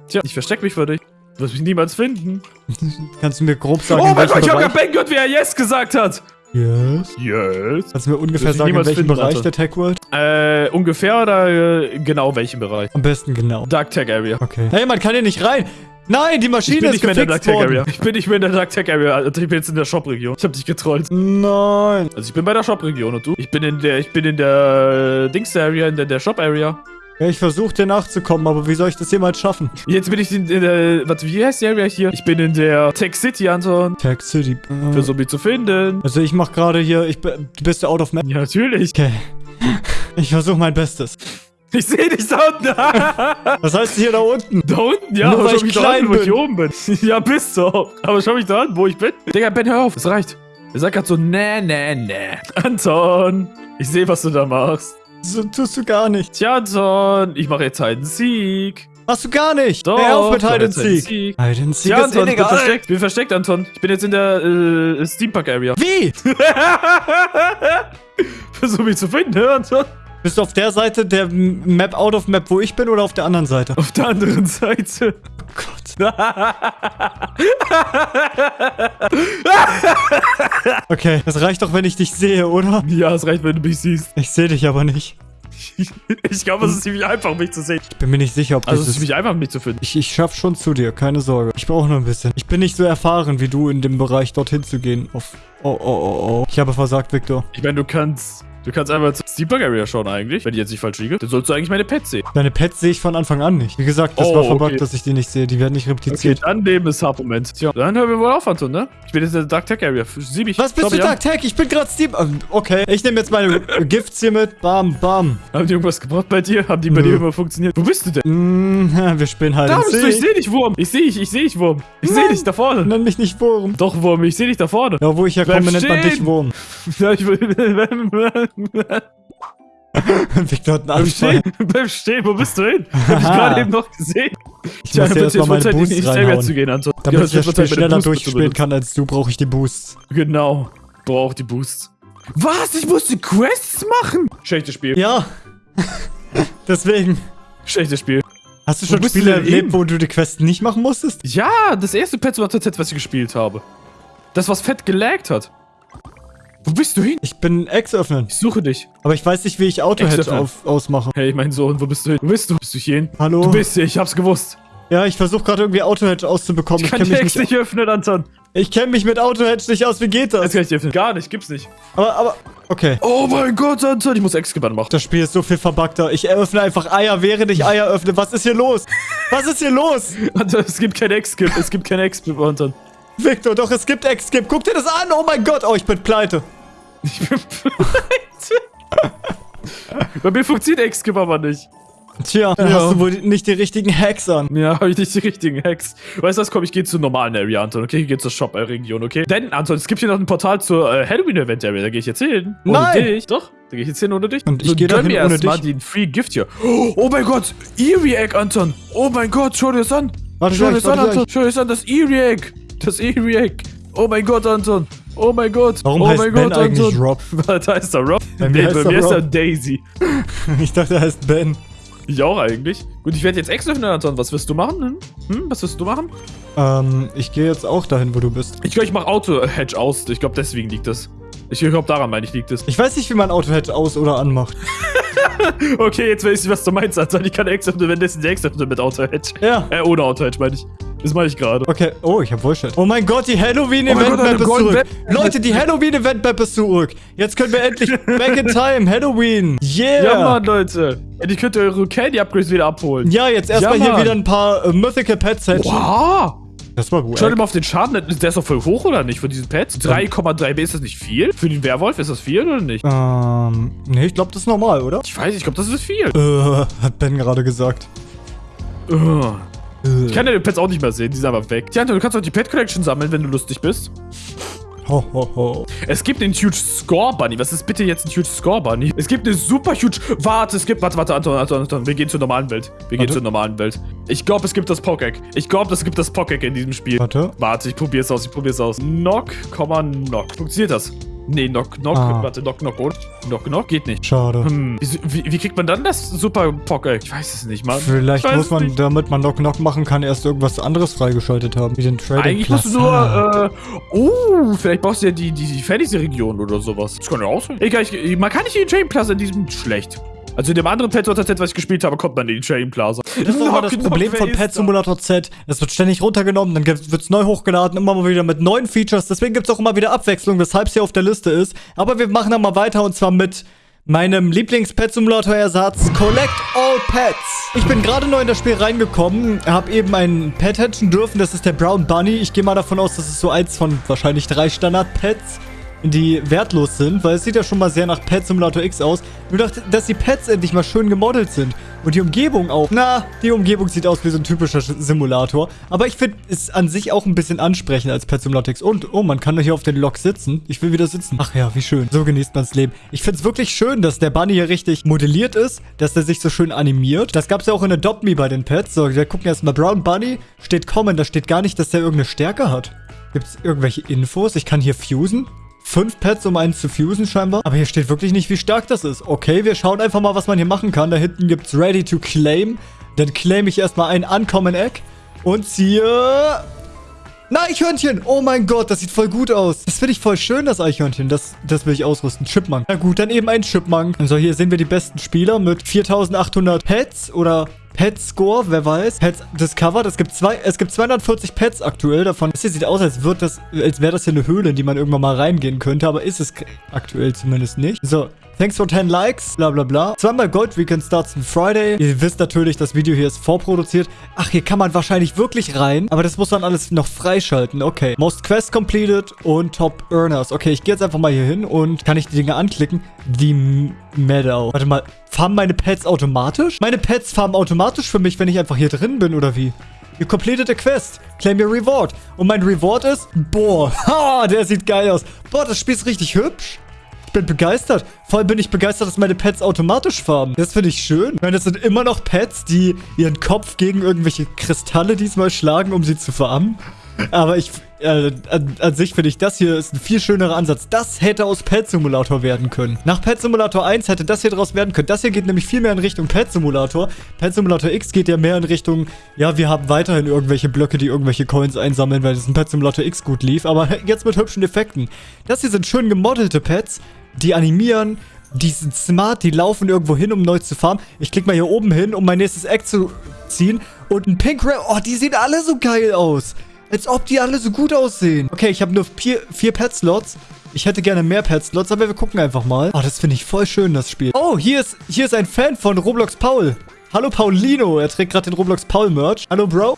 Tja, ich versteck mich für dich. Du wirst mich niemals finden. Kannst du mir grob sagen, oh in mein Gott, ich hab grad Ben gehört, wie er Yes gesagt hat. Yes. Yes. Kannst du mir ungefähr sagen, in welchem Bereich Alter. der Tech World? Äh, ungefähr oder äh, genau welchen Bereich? Am besten genau. Dark Tech Area. Okay. Hey, man kann hier nicht rein. Nein, die Ich Maschine bin ist nicht mehr in der Dark gefixt Tech Area. worden. Ich bin nicht mehr in der Dark Tech Area. Alter, ich bin jetzt in der Shop-Region. Ich hab dich getrollt. Nein. Also ich bin bei der Shop-Region und du? Ich bin in der, ich bin in der äh, Dings-Area, in der, der Shop-Area. Ja, ich versuche dir nachzukommen, aber wie soll ich das jemals schaffen? Jetzt bin ich in, in der, warte, wie heißt die Area hier? Ich bin in der Tech City, Anton. Tag City. Äh, Versuch mich zu finden. Also ich mach gerade hier, ich bin, du bist der Out of Map. Ja, natürlich. Okay. Ich versuche mein Bestes. Ich sehe dich da unten. Was heißt hier da unten? da unten, ja. Nur aber weil schau ich mich da klein unten, wo ich bin. oben bin. Ja, bist du auch. Aber schau mich da an, wo ich bin. Digga, Ben, hör auf. Es reicht. Er sagt grad so, nee, nee, nee. Anton, ich sehe, was du da machst. So tust du gar nicht. Tja, Anton, ich mache jetzt einen Sieg. Machst du gar nicht. Doch, Hör auf mit Hide and Seek. Sieg. Hide and Seek Ja, Anton, bin versteckt. Ich bin versteckt, Anton. Ich bin jetzt in der äh, Steampunk-Area. Wie? Versuch mich zu finden, hör, Anton. Bist du auf der Seite der Map Out of Map, wo ich bin, oder auf der anderen Seite? Auf der anderen Seite. Oh Gott. Okay, das reicht doch, wenn ich dich sehe, oder? Ja, es reicht, wenn du mich siehst. Ich sehe dich aber nicht. Ich glaube, es ist ziemlich einfach, mich zu sehen. Ich bin mir nicht sicher, ob Also, es das ist ziemlich einfach, mich zu finden. Ich, ich schaff schon zu dir, keine Sorge. Ich brauche nur ein bisschen. Ich bin nicht so erfahren wie du in dem Bereich, dorthin zu gehen. Auf. Oh, oh, oh, oh. Ich habe versagt, Victor. Ich meine, du kannst. Du kannst einfach zur Steampunk Area schauen eigentlich, wenn ich jetzt nicht falsch liege. Dann sollst du eigentlich meine Pets sehen. Deine Pets sehe ich von Anfang an nicht. Wie gesagt, das Oh, war verbuggt, okay. dass ich die nicht sehe. Die werden nicht Okay, repliziert. dann Leben ist Moment. Tja, dann hören wir wohl auf, Anton, ne? Ich bin jetzt in der Dark Tech Area. Sieh mich. Was bist Schau du. Dark Tech? Ich bin gerade Steam. Ähm, Okay, ich nehme jetzt meine Gifts hier mit. Bam, bam. Haben die irgendwas gebraucht bei dir? Haben die bei dir immer funktioniert? Wo bist du denn? Mm, wir spielen halt Da bist du, ich sehe dich, Wurm. Ich sehe dich, ich sehe dich, Wurm. Ich sehe dich da vorne. Nenn mich nicht Wurm. Doch, Wurm, ich sehe dich da vorne. Ja, wo ich herkomme, nennt man dich. Wurm. Ja, ich will. Victor hat einen Beim Anfall. Stehen, beim Stehen, wo bist du hin? Hab ich gerade eben noch gesehen. Ich muss wird hier erstmal meine Zeit, Area reinhauen. zu gehen, Anton. Damit Ja, ich das Spiel schneller durchspielen kann als du, brauche ich die Boosts. Genau. Braucht die Boosts. Was? Ich musste Quests machen? Schlechtes Spiel. Ja. Deswegen. Schlechtes Spiel. Hast du schon Spiele erlebt, wo du die Quests nicht machen musstest? Ja, das erste Pet Set, was ich gespielt habe. Das, was fett gelaggt hat. Wo bist du hin? Ich bin Ex öffnen. Ich suche dich. Aber ich weiß nicht, wie ich Auto-Hedge Ex öffnen. auf, ausmache. Hey, mein Sohn, wo bist du hin? Wo bist du? Bist du hier hin? Hallo? Du bist hier, ich hab's gewusst. Ja, ich versuche gerade irgendwie Auto-Hedge auszubekommen. Ich Ich kann kenne die mich, Ex nicht öffnen, Anton. ich kenn mich mit Auto-Hedge nicht aus. Wie geht Das das? kann ich dir öffnen. Gar nicht, gibt's nicht. Aber, aber, okay. Oh mein Gott, Anton, ich muss Ex-Gebann machen. Das Spiel ist so viel verbuggter. Ich eröffne einfach Eier, während ich Eier öffne. Was ist hier los? Was ist hier los? Anton, es gibt kein Ex-Skip, es gibt kein Ex-Skip, Anton. Victor, doch, es gibt Ex-Skip. Guck dir das an. Oh mein Gott. Oh, ich bin pleite. Ich bin pleite. Bei mir funktioniert Ex-Skip aber nicht. Tja, dann Ja. hast du wohl nicht die richtigen Hacks an. Ja, habe ich nicht die richtigen Hacks. Weißt du was, komm, ich gehe zur normalen Area, Anton, okay? Ich gehe zur Shop-Region, okay? Denn, Anton, es gibt hier noch ein Portal zur äh, Halloween-Event-Area, da gehe ich jetzt hin. Ohne Nein! dich. Doch, da gehe ich jetzt hin ohne dich. Und ich geh da gönn hin mir ohne erst mal dich. den Free Gift hier. Oh mein Gott, Eerie Egg, Anton. Oh mein Gott, schau dir das an. Warte schau dir das an, Anton. Schau dir das an, das Eerie Egg. Das Egg. Oh mein Gott, Anton. Oh mein Gott. Warum oh heißt mein Ben Gott, eigentlich Anton. Rob? Was heißt er, Rob? Bei mir Nee, heißt bei er mir ist er Rob. Daisy. Ich dachte, er heißt Ben. Ich auch eigentlich. Gut, ich werde jetzt Ex öffnen, Anton. Was wirst du machen? Hm? Hm? Was wirst du machen? Ähm, ich gehe jetzt auch dahin, wo du bist. Ich glaube, ich mache Auto-Hedge aus. Ich glaube, deswegen liegt das. Ich glaube, daran meine ich, liegt es. Ich weiß nicht, wie man Auto-Hedge aus- oder anmacht. Okay, jetzt weiß ich, was du meinst, Anton. Ich kann Ex öffnen, wenn das ein Ex öffnen mit Auto-Hedge. Ja. Äh, ohne Auto-Hedge, meine ich. Das meine ich gerade. Okay, oh, ich hab Voice-Chat. Oh mein Gott, die Oh Halloween-Event-Map eine ist zurück. Web- Leute, die Halloween-Event-Map ist zurück. Jetzt können wir endlich back in time. Halloween. Yeah. Ja, Mann, Leute. Die könnt ihr eure Candy-Upgrades wieder abholen. Ja, jetzt erstmal Ja, hier wieder ein paar äh, Mythical Pets Hatchen. Wow. Das war gut. Schau dir mal auf den Schaden. Der ist doch voll hoch, oder nicht, von diesen Pets? 3,3 B, ist das nicht viel? Für den Werwolf ist das viel, oder nicht? Ähm, nee, ich glaube, das ist normal, oder? Ich weiß, ich glaube, das ist viel. Äh, hat Ben gerade gesagt. Äh. Ich kann ja die Pets auch nicht mehr sehen, die sind einfach weg. Tja, du kannst auch die Pet Collection sammeln, wenn du lustig bist. Ho, ho, ho. Es gibt den Huge Score Bunny. Was ist bitte jetzt ein Huge Score Bunny? Es gibt eine super huge. Warte, es gibt. Warte, warte, Anton, Anton, Anton. Wir gehen zur normalen Welt. Wir gehen Warte. zur normalen Welt. Ich glaube, es gibt das Pockegg. Ich glaube, es gibt das Pockegg in diesem Spiel. Warte. Warte, ich probier's aus, ich probier's aus. Knock, Komma, Knock. Funktioniert das? Nee, Knock, Knock. Ah. Warte, Knock, Knock, oder? Knock, Knock geht nicht. Schade. Hm. Wie, wie, wie kriegt man dann das Super Pockegg? Ich weiß es nicht, Mann. Vielleicht muss man, nicht. damit man Knock Knock machen kann, erst irgendwas anderes freigeschaltet haben. Wie den Trading Eigentlich musst du nur, äh, oh, vielleicht brauchst du ja die, die, die Fantasy-Region oder sowas. Das kann ja auch sein. Egal, ich, man kann nicht in die Train Plaza in diesem schlecht. Also in dem anderen Pet Simulator Z, was ich gespielt habe, kommt man in die Train Plaza. Das ist mal das Problem von Pet Simulator Z. Es wird ständig runtergenommen, dann wird es neu hochgeladen, immer mal wieder mit neuen Features. Deswegen gibt es auch immer wieder Abwechslung, weshalb es hier auf der Liste ist. Aber wir machen dann mal weiter und zwar mit meinem Lieblings-Pet-Simulator-Ersatz Collect All Pets. Ich bin gerade neu in das Spiel reingekommen, habe eben einen Pet hatchen dürfen, das ist der Brown Bunny. Ich gehe mal davon aus, das ist so eins von wahrscheinlich drei Standard-Pets die wertlos sind, weil es sieht ja schon mal sehr nach Pet Simulator X aus. Nur, dass die Pets endlich mal schön gemodelt sind. Und die Umgebung auch. Na, die Umgebung sieht aus wie so ein typischer Simulator. Aber ich finde es an sich auch ein bisschen ansprechender als Pet Simulator X. Und, oh, man kann hier auf den Lok sitzen. Ich will wieder sitzen. Ach ja, wie schön. So genießt man das Leben. Ich finde es wirklich schön, dass der Bunny hier richtig modelliert ist. Dass der sich so schön animiert. Das gab es ja auch in Adopt Me bei den Pets. So, wir gucken erstmal. Brown Bunny steht Common. Da steht gar nicht, dass der irgendeine Stärke hat. Gibt es irgendwelche Infos? Ich kann hier fusen fünf Pets, um einen zu fusen scheinbar. Aber hier steht wirklich nicht, wie stark das ist. Okay, wir schauen einfach mal, was man hier machen kann. Da hinten gibt es Ready to Claim. Dann claim ich erstmal ein Uncommon Egg und ziehe... Na, Eichhörnchen! Oh mein Gott, das sieht voll gut aus. Das finde ich voll schön, das Eichhörnchen. Das, das will ich ausrüsten. Chipmunk. Na gut, dann eben ein Chipmunk. So, hier sehen wir die besten Spieler mit 4800 Pets oder Pet Score, wer weiß. Pets Discovered. Es gibt, zwei, es gibt 240 Pets aktuell davon. Das hier sieht aus, als, als wäre das hier eine Höhle, in die man irgendwann mal reingehen könnte. Aber ist es aktuell zumindest nicht. So, Thanks for 10 Likes, bla bla bla. Zweimal Gold Weekend starts on Friday. Ihr wisst natürlich, das Video hier ist vorproduziert. Ach, hier kann man wahrscheinlich wirklich rein. Aber das muss man alles noch freischalten. Okay. Most Quest completed und Top Earners. Okay, ich gehe jetzt einfach mal hier hin und kann ich die Dinge anklicken. Die Meadow. Warte mal, farmen meine Pets automatisch? Meine Pets farmen automatisch für mich, wenn ich einfach hier drin bin, oder wie? You completed a quest. Claim your reward. Und mein Reward ist... Boah, ha, der sieht geil aus. Boah, das Spiel ist richtig hübsch. Ich bin begeistert. Vor allem bin ich begeistert, dass meine Pets automatisch farben. Das finde ich schön. Ich meine, das sind immer noch Pets, die ihren Kopf gegen irgendwelche Kristalle diesmal schlagen, um sie zu farben. Aber ich, äh, an, an, sich finde ich, das hier ist ein viel schönerer Ansatz. Das hätte aus Pet Simulator werden können. Nach Pet Simulator 1 hätte das hier draus werden können. Das hier geht nämlich viel mehr in Richtung Pet Simulator. Pet Simulator X geht ja mehr in Richtung, ja, wir haben weiterhin irgendwelche Blöcke, die irgendwelche Coins einsammeln, weil es in Pet Simulator X gut lief. Aber jetzt mit hübschen Effekten. Das hier sind schön gemodelte Pets die animieren, die sind smart, die laufen irgendwo hin, um neu zu farmen. Ich klicke mal hier oben hin, um mein nächstes Eck zu ziehen. Und ein Pink Ray, oh, die sehen alle so geil aus. Als ob die alle so gut aussehen. Okay, ich habe nur vier, vier Pet-Slots. Ich hätte gerne mehr Pet-Slots, aber wir gucken einfach mal. Oh, das finde ich voll schön, das Spiel. Oh, hier ist, hier ist ein Fan von Roblox Paul. Hallo Paulino, er trägt gerade den Roblox Paul Merch. Hallo Bro.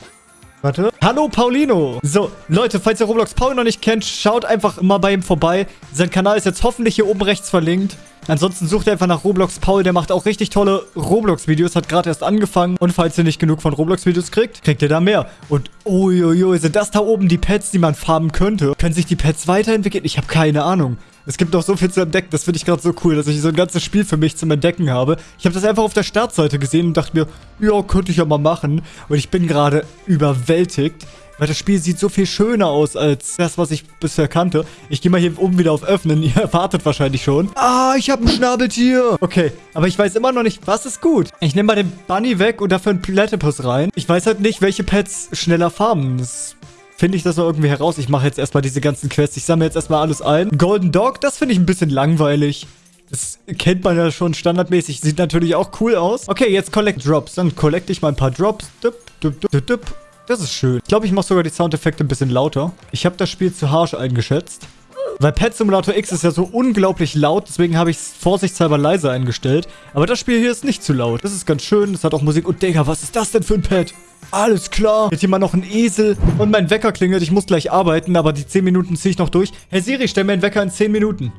Warte. Hallo Paulino. So, Leute, falls ihr Roblox Paul noch nicht kennt, schaut einfach mal bei ihm vorbei. Sein Kanal ist jetzt hoffentlich hier oben rechts verlinkt. Ansonsten sucht ihr einfach nach Roblox Paul. Der macht auch richtig tolle Roblox-Videos. Hat gerade erst angefangen. Und falls ihr nicht genug von Roblox-Videos kriegt, kriegt ihr da mehr. Und uiuiui, sind das da oben die Pets, die man farben könnte? Können sich die Pets weiterentwickeln? Ich habe keine Ahnung. Es gibt noch so viel zu entdecken. Das finde ich gerade so cool, dass ich so ein ganzes Spiel für mich zum Entdecken habe. Ich habe das einfach auf der Startseite gesehen und dachte mir, ja, könnte ich ja mal machen. Und ich bin gerade überwältigt. Weil das Spiel sieht so viel schöner aus als das, was ich bisher kannte. Ich gehe mal hier oben wieder auf Öffnen. Ihr erwartet wahrscheinlich schon. Ah, ich habe ein Schnabeltier. Okay, aber ich weiß immer noch nicht, was ist gut. Ich nehme mal den Bunny weg und dafür einen Platypus rein. Ich weiß halt nicht, welche Pets schneller farmen. Das finde ich das noch irgendwie heraus. Ich mache jetzt erstmal diese ganzen Quests. Ich sammle jetzt erstmal alles ein. Golden Dog, das finde ich ein bisschen langweilig. Das kennt man ja schon standardmäßig. Sieht natürlich auch cool aus. Okay, jetzt Collect Drops. Dann collecte ich mal ein paar Drops. Dup, dup, dup, dup. Das ist schön. Ich glaube, ich mache sogar die Soundeffekte ein bisschen lauter. Ich habe das Spiel zu harsh eingeschätzt. Weil Pet Simulator X ist ja so unglaublich laut, deswegen habe ich es vorsichtshalber leise eingestellt. Aber das Spiel hier ist nicht zu laut. Das ist ganz schön, es hat auch Musik. Und Digga, was ist das denn für ein Pet? Alles klar. Jetzt hier mal noch ein Esel. Und mein Wecker klingelt. Ich muss gleich arbeiten, aber die 10 Minuten ziehe ich noch durch. Hey Siri, stell mir einen Wecker in 10 Minuten.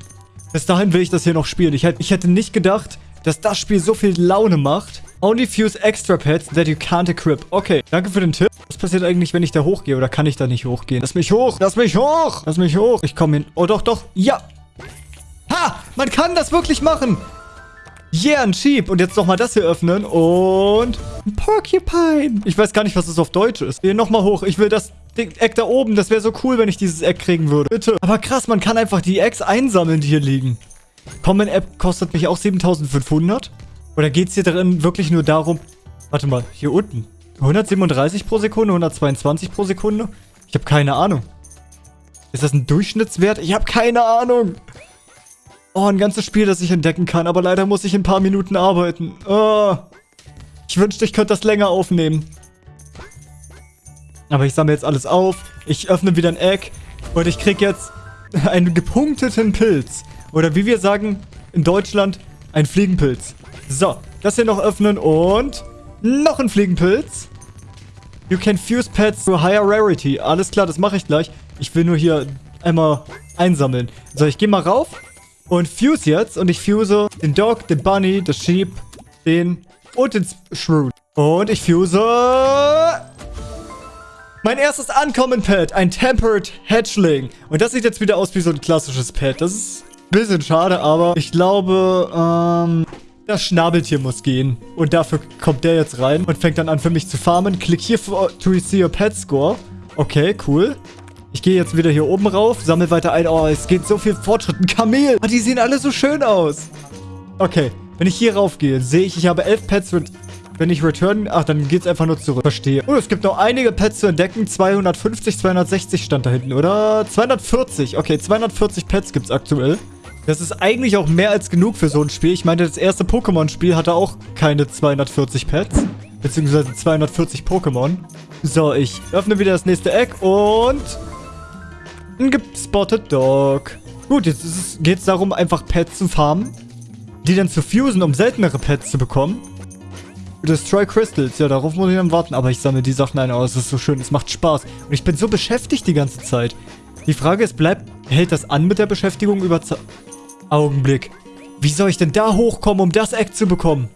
Bis dahin will ich das hier noch spielen. Ich, ich hätte nicht gedacht, dass das Spiel so viel Laune macht. Only fuse extra pets that you can't equip. Okay, danke für den Tipp. Was passiert eigentlich, wenn ich da hochgehe? Oder kann ich da nicht hochgehen? Lass mich hoch! Lass mich hoch! Lass mich hoch! Ich komme hin. Oh, doch, doch. Ja! Ha! Man kann das wirklich machen! Yeah, ein Sheep. Und jetzt nochmal das hier öffnen. Und... Ein Porcupine. Ich weiß gar nicht, was das auf Deutsch ist. Hier nochmal hoch. Ich will das Eck da oben. Das wäre so cool, wenn ich dieses Eck kriegen würde. Bitte. Aber krass, man kann einfach die Eggs einsammeln, die hier liegen. Common App kostet mich auch 7500. Oder geht es hier drin wirklich nur darum... Warte mal, hier unten. 137 pro Sekunde, 122 pro Sekunde? Ich habe keine Ahnung. Ist das ein Durchschnittswert? Ich habe keine Ahnung. Oh, ein ganzes Spiel, das ich entdecken kann. Aber leider muss ich in ein paar Minuten arbeiten. Oh. Ich wünschte, ich könnte das länger aufnehmen. Aber ich sammle jetzt alles auf. Ich öffne wieder ein Egg. Und ich krieg jetzt einen gepunkteten Pilz. Oder wie wir sagen in Deutschland, Ein Fliegenpilz. So, das hier noch öffnen und noch ein Fliegenpilz. You can fuse pets to higher rarity. Alles klar, das mache ich gleich. Ich will nur hier einmal einsammeln. So, ich gehe mal rauf und fuse jetzt. Und ich fuse den Dog, den Bunny, das Sheep, den und den Shrew. Und ich fuse... Mein erstes Uncommon-Pet, ein Tempered Hatchling. Und das sieht jetzt wieder aus wie so ein klassisches Pet. Das ist ein bisschen schade, aber ich glaube, ähm... Das Schnabeltier muss gehen. Und dafür kommt der jetzt rein und fängt dann an für mich zu farmen. Klick hier for, to see your pet score. Okay, cool. Ich gehe jetzt wieder hier oben rauf, sammle weiter ein. Oh, es geht so viel Fortschritt. Ein Kamel. Oh, die sehen alle so schön aus. Okay, wenn ich hier rauf gehe, sehe ich, ich habe elf Pets. Wenn ich return, ach, dann geht es einfach nur zurück. Verstehe. Oh, es gibt noch einige Pets zu entdecken. 250, 260 stand da hinten, oder? 240. Okay, 240 Pets gibt es aktuell. Das ist eigentlich auch mehr als genug für so ein Spiel. Ich meine, das erste Pokémon-Spiel hatte auch keine 240 Pets. Beziehungsweise 240 Pokémon. So, ich öffne wieder das nächste Eck und... Ein gespotted Dog. Gut, jetzt geht es darum, einfach Pets zu farmen. Die dann zu fusen, um seltenere Pets zu bekommen. Destroy Crystals. Ja, darauf muss ich dann warten. Aber ich sammle die Sachen ein. Oh, es ist so schön. Es macht Spaß. Und ich bin so beschäftigt die ganze Zeit. Die Frage ist, bleibt, hält das an mit der Beschäftigung über... Z Augenblick. Wie soll ich denn da hochkommen, um das Eck zu bekommen?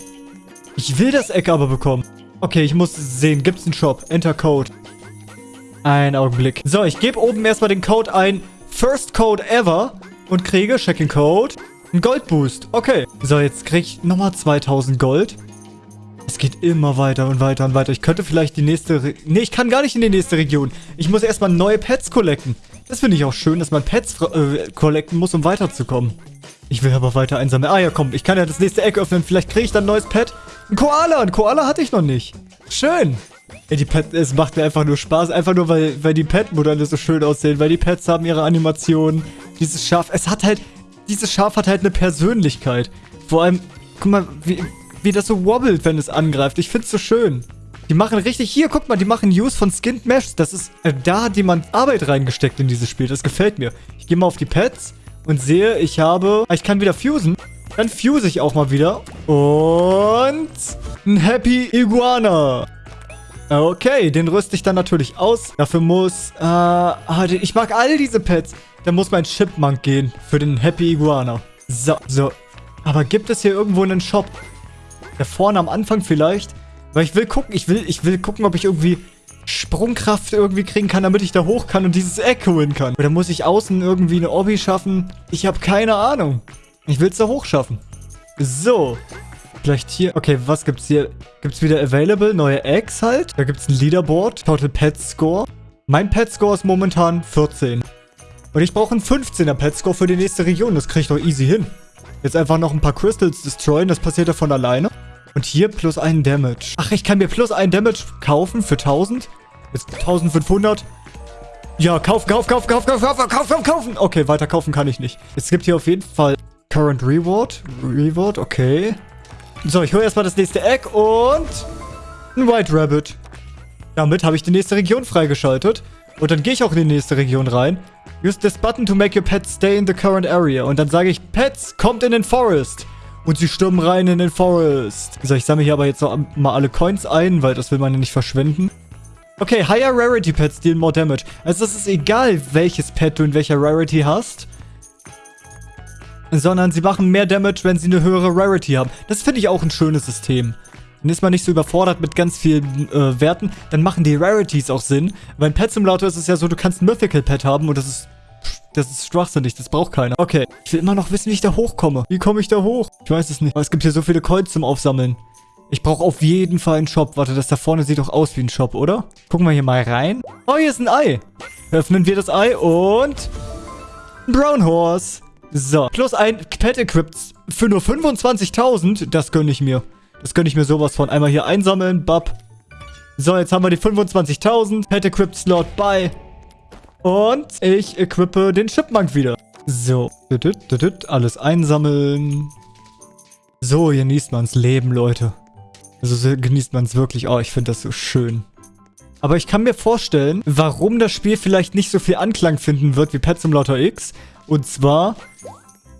Ich will das Eck aber bekommen. Okay, ich muss sehen. Gibt es einen Shop? Enter Code. Ein Augenblick. So, ich gebe oben erstmal den Code ein. First Code ever. Und kriege, Checking Code, einen Goldboost. Okay. So, jetzt kriege ich nochmal 2000 Gold. Es geht immer weiter und weiter und weiter. Ich könnte vielleicht die nächste... Re nee, ich kann gar nicht in die nächste Region. Ich muss erstmal neue Pets collecten. Das finde ich auch schön, dass man Pets äh, collecten muss, um weiterzukommen. Ich will aber weiter einsammeln. Ah ja, komm, ich kann ja das nächste Eck öffnen. Vielleicht kriege ich dann ein neues Pet. Ein Koala. Ein Koala hatte ich noch nicht. Schön. Ey, die Pet, es macht mir einfach nur Spaß. Einfach nur, weil, weil die Pet-Modelle so schön aussehen. Weil die Pets haben ihre Animationen. Dieses Schaf, es hat halt, dieses Schaf hat halt eine Persönlichkeit. Vor allem, guck mal, wie, wie das so wobbelt, wenn es angreift. Ich find's so schön. Die machen richtig, hier, guck mal, die machen Use von Skinned Mesh. Das ist, äh, da hat jemand Arbeit reingesteckt in dieses Spiel. Das gefällt mir. Ich gehe mal auf die Pets und sehe, ich habe... Ah, ich kann wieder fusen. Dann fuse ich auch mal wieder. Und... Ein Happy Iguana. Okay, den rüste ich dann natürlich aus. Dafür muss... Äh, ah, ich mag all diese Pets. Dann muss mein Chipmunk gehen für den Happy Iguana. So, so. Aber gibt es hier irgendwo einen Shop? Da vorne am Anfang vielleicht? Weil ich will gucken, ich will, ich will gucken, ob ich irgendwie Sprungkraft irgendwie kriegen kann, damit ich da hoch kann und dieses Eck holen kann. Oder muss ich außen irgendwie eine Obby schaffen? Ich habe keine Ahnung. Ich will es da hoch schaffen. So. Vielleicht hier. Okay, was gibt's hier? Gibt's wieder Available? Neue Eggs halt? Da gibt's ein Leaderboard. Total Pet Score. Mein Pet Score ist momentan 14. Und ich brauche einen 15er Pet Score für die nächste Region. Das kriege ich doch easy hin. Jetzt einfach noch ein paar Crystals destroyen. Das passiert ja von alleine. Und hier plus einen Damage. Ach, ich kann mir plus einen Damage kaufen für 1000. Jetzt 1500. Ja, kauf, kauf, kauf, kauf, kauf, kauf, kauf, kauf, kaufen. Okay, weiter kaufen kann ich nicht. Es gibt hier auf jeden Fall Current Reward. Reward, okay. So, ich hole erstmal das nächste Egg und ein White Rabbit. Damit habe ich die nächste Region freigeschaltet. Und dann gehe ich auch in die nächste Region rein. Use this button to make your pet stay in the current area. Und dann sage ich, Pets, kommt in den Forest. Und sie stürmen rein in den Forest. So, ich sammle hier aber jetzt noch mal alle Coins ein, weil das will man ja nicht verschwenden. Okay, Higher Rarity Pets deal more damage. Also es ist egal, welches Pet du in welcher Rarity hast. Sondern sie machen mehr Damage, wenn sie eine höhere Rarity haben. Das finde ich auch ein schönes System. Dann ist man nicht so überfordert mit ganz vielen äh, Werten. Dann machen die Rarities auch Sinn. Weil in Pet Simulator ist es ja so, du kannst ein Mythical Pet haben und das ist das ist schwachsinnig, das braucht keiner. Okay, ich will immer noch wissen, wie ich da hochkomme. Wie komme ich da hoch? Ich weiß es nicht. Aber es gibt hier so viele Coins zum Aufsammeln. Ich brauche auf jeden Fall einen Shop. Warte, das da vorne sieht doch aus wie ein Shop, oder? Gucken wir hier mal rein. Oh, hier ist ein Ei. Öffnen wir das Ei und... Brown Horse. So, plus ein Pet Equipped für nur 25.000. Das gönne ich mir. Das gönne ich mir sowas von. Einmal hier einsammeln, bap. So, jetzt haben wir die 25.000. Pet Equipped Slot bei. Und ich equippe den Chipmunk wieder. So. Alles einsammeln. So genießt man's Leben, Leute. Also so genießt man es wirklich. Oh, ich finde das so schön. Aber ich kann mir vorstellen, warum das Spiel vielleicht nicht so viel Anklang finden wird wie Pet Simulator X. Und zwar,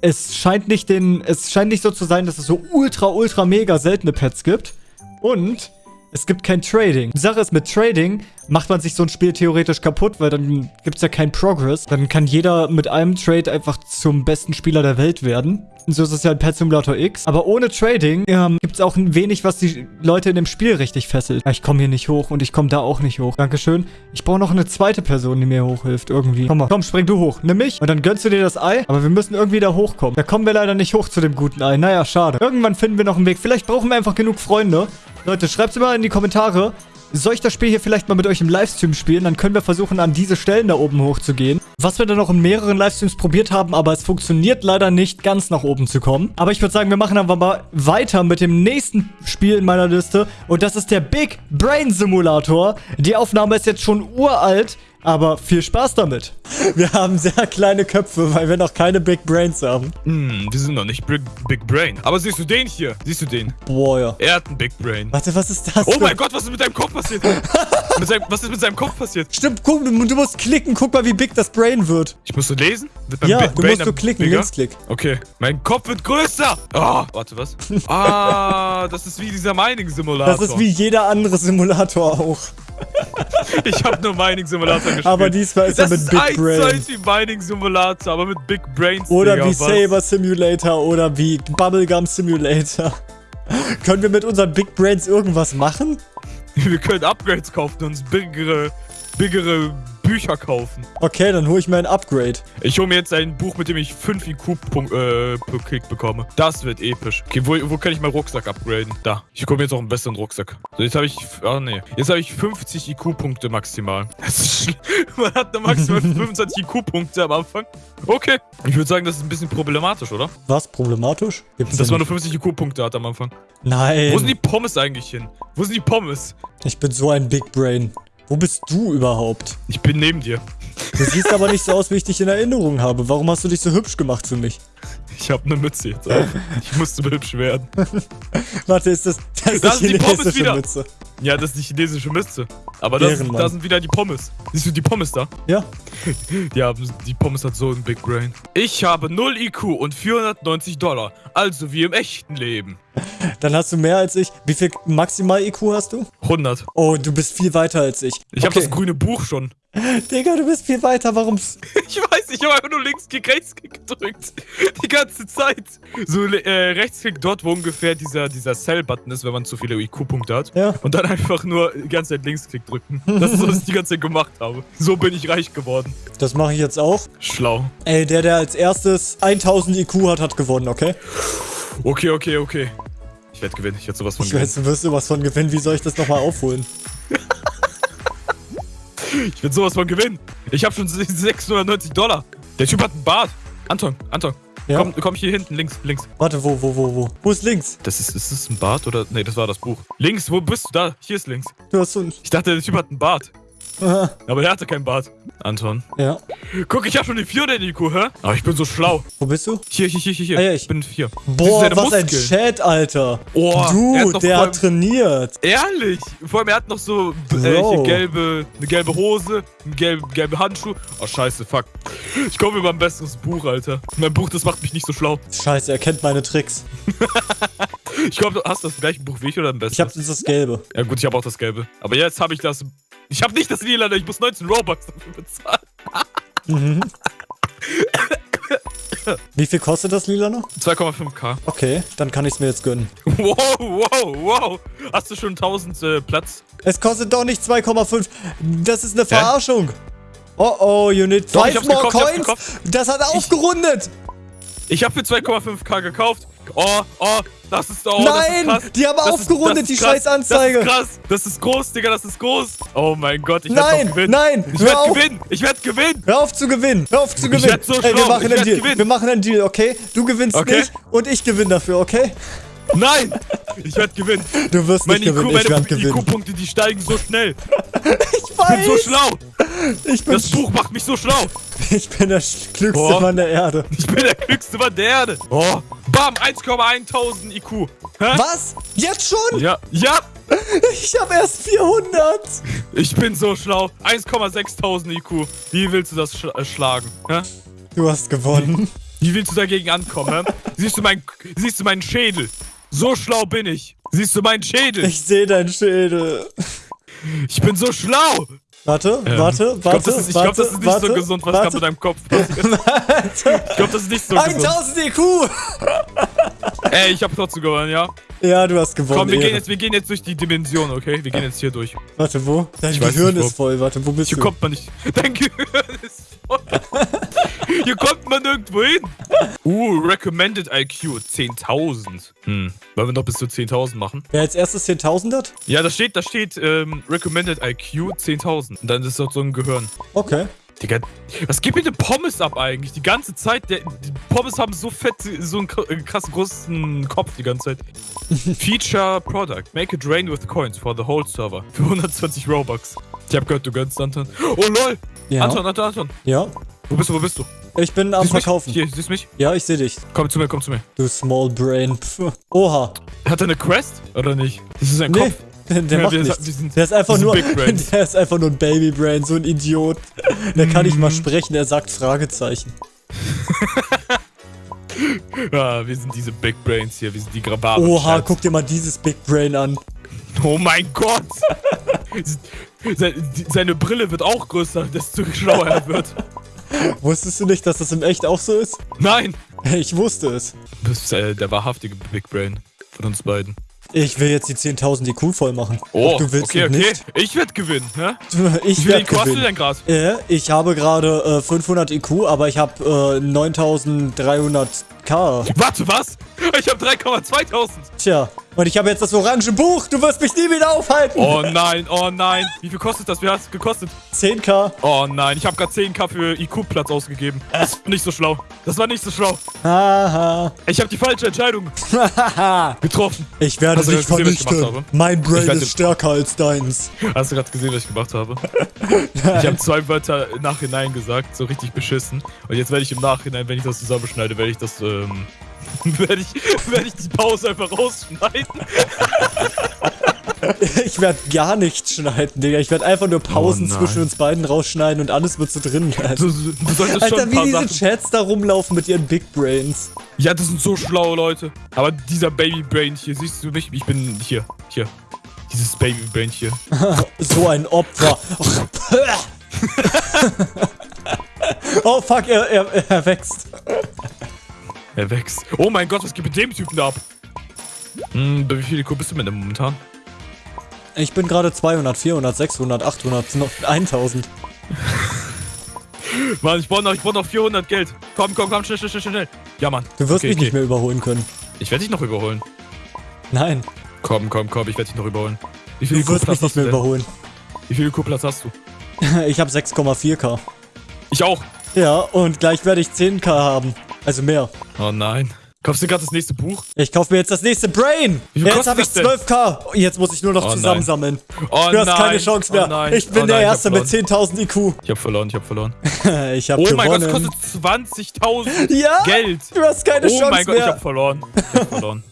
es scheint nicht den, es scheint nicht so zu sein, dass es so ultra, ultra, mega seltene Pets gibt. Und es gibt kein Trading. Die Sache ist, mit Trading macht man sich so ein Spiel theoretisch kaputt, weil dann gibt es ja keinen Progress. Dann kann jeder mit einem Trade einfach zum besten Spieler der Welt werden. Und so ist es ja in Pet Simulator X. Aber ohne Trading ähm, gibt es auch ein wenig, was die Leute in dem Spiel richtig fesselt. Ich komme hier nicht hoch und ich komme da auch nicht hoch. Dankeschön. Ich brauche noch eine zweite Person, die mir hochhilft irgendwie. Komm mal, komm, spring du hoch. Nimm mich und dann gönnst du dir das Ei. Aber wir müssen irgendwie da hochkommen. Da kommen wir leider nicht hoch zu dem guten Ei. Naja, schade. Irgendwann finden wir noch einen Weg. Vielleicht brauchen wir einfach genug Freunde. Leute, schreibt es mal in die Kommentare. Soll ich das Spiel hier vielleicht mal mit euch im Livestream spielen? Dann können wir versuchen, an diese Stellen da oben hochzugehen. Was wir dann noch in mehreren Livestreams probiert haben, aber es funktioniert leider nicht, ganz nach oben zu kommen. Aber ich würde sagen, wir machen einfach mal weiter mit dem nächsten Spiel in meiner Liste. Und das ist der Big Brain Simulator. Die Aufnahme ist jetzt schon uralt. Aber viel Spaß damit. Wir haben sehr kleine Köpfe, weil wir noch keine Big Brains haben. Hm, wir sind noch nicht Big, Big Brain. Aber siehst du den hier? Siehst du den? Boah, ja. Er hat ein Big Brain. Warte, was ist das? Oh für- mein Gott, was ist mit deinem Kopf passiert? seinem, was ist mit seinem Kopf passiert? Stimmt, guck, du, du musst klicken, guck mal, wie big das Brain wird. Ich muss so lesen? Ja, Big du Brain musst so dann klicken, bigger? Linksklick. Okay, mein Kopf wird größer. Ah, warte, was? Ah, das ist wie dieser Mining-Simulator. Das ist wie jeder andere Simulator auch. Ich habe nur Mining-Simulator gespielt. Aber diesmal ist er das mit ist Big Brain. eins wie Mining-Simulator, aber mit Big Brains. Oder Digga, wie was? Saber Simulator oder wie Bubblegum Simulator. Können wir mit unseren Big Brains irgendwas machen? Wir können Upgrades kaufen und uns bigere, bigere Bücher kaufen. Okay, dann hole ich mir ein Upgrade. Ich hole mir jetzt ein Buch, mit dem ich 5 IQ Punkt, äh, bekomme. Das wird episch. Okay, wo, wo kann ich meinen Rucksack upgraden? Da. Ich komme jetzt auch einen besseren Rucksack. So, jetzt habe ich. Ah, nee. Jetzt habe ich 50 IQ-Punkte maximal. Das ist. Man hat nur maximal 25 IQ-Punkte am Anfang. Okay. Ich würde sagen, das ist ein bisschen problematisch, oder? Was? Problematisch? Gibt's Dass man nur nicht? 50 IQ-Punkte hat am Anfang. Nein. Wo sind die Pommes eigentlich hin? Wo sind die Pommes? Ich bin so ein Big Brain. Wo bist du überhaupt? Ich bin neben dir. Du siehst aber nicht so aus, wie ich dich in Erinnerung habe. Warum hast du dich so hübsch gemacht für mich? Ich habe eine Mütze jetzt auf. Ich musste hübsch werden. Warte, ist das, das ist Da die sind die Pommes chinesische wieder. Mütze? Ja, das ist die chinesische Mütze. Aber das, Ehrenmann. da sind wieder die Pommes. Siehst du die Pommes da? Ja. Die, haben, die Pommes hat so ein Big Brain. Ich habe 0 IQ und 490 Dollar. Also wie im echten Leben. Dann hast du mehr als ich. Wie viel maximal IQ hast du? 100. Oh, du bist viel weiter als ich. Ich habe das grüne Buch schon. Digga, du bist viel weiter. Warum? Ich weiß, ich habe einfach nur Linksklick, Rechtsklick gedrückt. Die ganze Zeit. So äh, Rechtsklick dort, wo ungefähr dieser, dieser Cell-Button ist, wenn man zu viele IQ-Punkte hat. Ja. Und dann einfach nur die ganze Zeit Linksklick drücken. Das ist so, was ich die ganze Zeit gemacht habe. So bin ich reich geworden. Das mache ich jetzt auch. Schlau. Ey, der, der als erstes 1000 IQ hat, hat gewonnen, okay? Okay, okay, okay. Ich werde gewinnen. Ich werde sowas von Ich gewinnen. weiß, du wirst sowas von gewinnen. Wie soll ich das nochmal aufholen? Ich werde sowas von gewinnen. Ich habe schon 690 Dollar. Der Typ hat einen Bart. Anton, Anton. Ja. Komm, komm hier hinten, links, links. Warte, wo, wo, wo, wo? Wo ist links? Das ist, ist das ein Bart oder? Nee, das war das Buch. Links, wo bist du? Da, hier ist links. Du hast so ein... Ich dachte, der Typ hat einen Bart. Aber der hatte keinen Bart. Anton. Ja. Guck, ich hab schon die 400 IQ, hä? Aber ich bin so schlau. Wo bist du? Hier, hier, hier, hier. hier. Ah, ja, ich- bin vier. Boah, seine was ein Muskeln. Chat, Alter. Oh, du, der hat trainiert. Ehrlich? Vor allem, er hat noch so äh, gelbe, eine gelbe Hose, ein gelbe, gelbe Handschuh. Oh, scheiße, fuck. Ich komme über ein besseres Buch, Alter. Mein Buch, das macht mich nicht so schlau. Scheiße, er kennt meine Tricks. Ich glaube, du hast das gleiche Buch wie ich oder ein besseres? Ich hab das Gelbe. Ja gut, ich habe auch das gelbe. Aber jetzt habe ich das... Ich habe nicht das lila, ich muss 19 Robux dafür bezahlen. Mhm. Wie viel kostet das Lila noch? 2,5k. Okay, dann kann ich's mir jetzt gönnen. Wow, wow, wow. Hast du schon 1000 äh, Platz? Es kostet doch nicht 2,5. Das ist eine Verarschung. Oh oh, you need Doch, ich five hab's more gekauft, ich coins. Das hat aufgerundet. Ich habe für 2,5k gekauft. Oh, oh, das ist oh, Nein, das ist die haben Das ist- aufgerundet, das die ist krass. scheiß Anzeige. Das ist krass. Das ist groß, Digga, das ist groß. Oh mein Gott, ich Nein, werde gewinnen. nein, Ich hör auf. werde gewinnen. Ich werde gewinnen. Hör auf zu gewinnen. Hör auf zu Ich gewinnen. werd so Ey, wir machen ich einen Deal. gewinnen. Wir machen einen Deal, okay? Du gewinnst Okay. nicht und ich gewinne dafür, okay? Nein, ich werde gewinnen. Du wirst Meine nicht IQ, gewinnen, ich meine werde gewinnen. IQ-Punkte, die steigen so schnell. Ich Ich bin so weiß. schlau. Ich bin, Das Buch macht mich so schlau. ich bin der klügste Boah. Mann der Erde. Ich bin der klügste Mann der Erde. Oh, bam, 1,1000 IQ. Hä? Was? Jetzt schon? Ja, ja, Ich habe erst 400. ich bin so schlau. 1,6000 IQ. Wie willst du das sch äh, schlagen? Hä? Du hast gewonnen. Wie willst du dagegen ankommen? hä? siehst, du mein, siehst du meinen Schädel? So schlau bin ich. Siehst du meinen Schädel? Ich sehe deinen Schädel. Ich bin so schlau. Warte, Ähm, warte, ich warte, glaube, das, ist- ich glaub, warte, das ist nicht warte, so gesund, was warte. gerade mit deinem Kopf passiert. Ich glaube, das ist nicht so gesund. 1000 IQ! Ey, ich habe trotzdem gewonnen, ja? Ja, du hast gewonnen. Komm, wir Ehre. gehen, jetzt, wir gehen jetzt durch die Dimension, okay? Wir gehen jetzt hier durch. Warte, wo? Dein Ich Gehirn nicht, ist voll. Warte, wo bist Hier du? kommt man nicht. Dein Gehirn ist voll. Hier kommt man nirgendwo hin. Uh, Recommended IQ 10.000. Hm. Wollen wir noch bis zu 10.000 machen? Wer als erstes 10.000 hat? Ja, da steht, da steht ähm, Recommended IQ 10.000. Und dann ist das so ein Gehirn. Okay. Digga, was geht mit den Pommes ab eigentlich? Die ganze Zeit, der, die Pommes haben so fett, so einen äh, krass großen Kopf die ganze Zeit. Feature Product. Make it rain with coins for the whole server. Für 120 Robux. Ich hab gehört, du gönnst Anton. Oh lol! Ja. Anton, Anton, Anton. Ja. Wo bist du, wo bist du? Ich bin am Siehst Verkaufen. Mich? Hier, siehst du mich? Ja, ich sehe dich. Komm zu mir, komm zu mir. Du Small Brain. Pff. Oha. Hat er eine Quest? Oder nicht? Das ist ein Nee, Kopf. der Ja, macht wir- nichts. sind- der ist einfach nur, der ist einfach nur ein Baby Brain, so ein Idiot. Der kann nicht Mhm. mal sprechen, er sagt Fragezeichen. Ja, wir sind diese Big Brains hier, wir sind die Grabaren. Oha, guck dir mal dieses Big Brain an. Oh mein Gott! Seine Brille wird auch größer, desto schlauer er wird. Wusstest du nicht, dass das im Echt auch so ist? Nein! Ich wusste es. Du bist äh, der wahrhaftige Big Brain von uns beiden. Ich will jetzt die 10.000 IQ voll machen. Oh, Ob du willst okay, okay. nicht. Ich werde gewinnen, hä? Ich Wie viel werde IQ hast du gewinnen. denn gerade? Äh, ich habe gerade äh, 500 IQ, aber ich habe äh, 9300k. Warte, was? Ich habe 3,2000. Tja, und ich habe jetzt das orange Buch. Du wirst mich nie wieder aufhalten. Oh nein, oh nein. Wie viel kostet das? Wie hat es gekostet? 10k. Oh nein, ich habe gerade 10k für IQ-Platz ausgegeben. Das war nicht so schlau. Das war nicht so schlau. Haha. Ich habe die falsche Entscheidung getroffen. Ich werde Hast du dich gesehen, vernichten. Mein Brain ist stärker als deins. Hast du gerade gesehen, was ich gemacht habe? Ich habe zwei Wörter im Nachhinein gesagt, so richtig beschissen. Und jetzt werde ich im Nachhinein, wenn ich das zusammenschneide, werde ich das, ähm, werde ich, werde ich die Pause einfach rausschneiden. Ich werde gar nichts schneiden, Digga. Ich werde einfach nur Pausen Oh zwischen uns beiden rausschneiden und alles wird so drin bleiben. Du, du Alter, wie diese Sachen. Chats da rumlaufen mit ihren Big Brains. Ja, das sind so schlaue Leute. Aber dieser Babybrain hier, siehst du mich? Ich bin hier, hier. Dieses Babybrain hier. So ein Opfer. oh fuck, er, er, er wächst. Er wächst. Oh mein Gott, was geht mit dem Typen da ab? Hm, bei wie viel IQ bist du mit dem momentan? Ich bin gerade 200, 400, 600, 800, noch 1000. Mann, ich brauche noch, ich brauch noch 400 Geld. Komm, komm, komm, schnell, schnell, schnell, schnell. Ja, Mann. Du wirst Okay, mich okay. nicht mehr überholen können. Ich werde dich noch überholen. Nein, Komm, komm, komm, ich werde dich noch überholen. Wie viel du wirst mich nicht mehr denn? überholen. Wie viel IQ-Platz hast du? Ich habe 6,4k. Ich auch. Ja, und gleich werde ich 10k haben. Also mehr. Oh nein. Kaufst du gerade das nächste Buch? Ich kaufe mir jetzt das nächste Brain. Viel Jetzt habe ich das denn? 12k. Jetzt muss ich nur noch Oh zusammensammeln. Oh Du hast nein. keine Chance mehr. Oh. Ich bin oh der Erste mit ich hab 10.000 IQ. Ich hab verloren, ich hab verloren. Ich habe Oh mein Gott, das gewonnen. kostet 20.000 ja, Geld. du hast keine Oh Chance mein Gott, ich mehr. hab verloren. Ich hab verloren.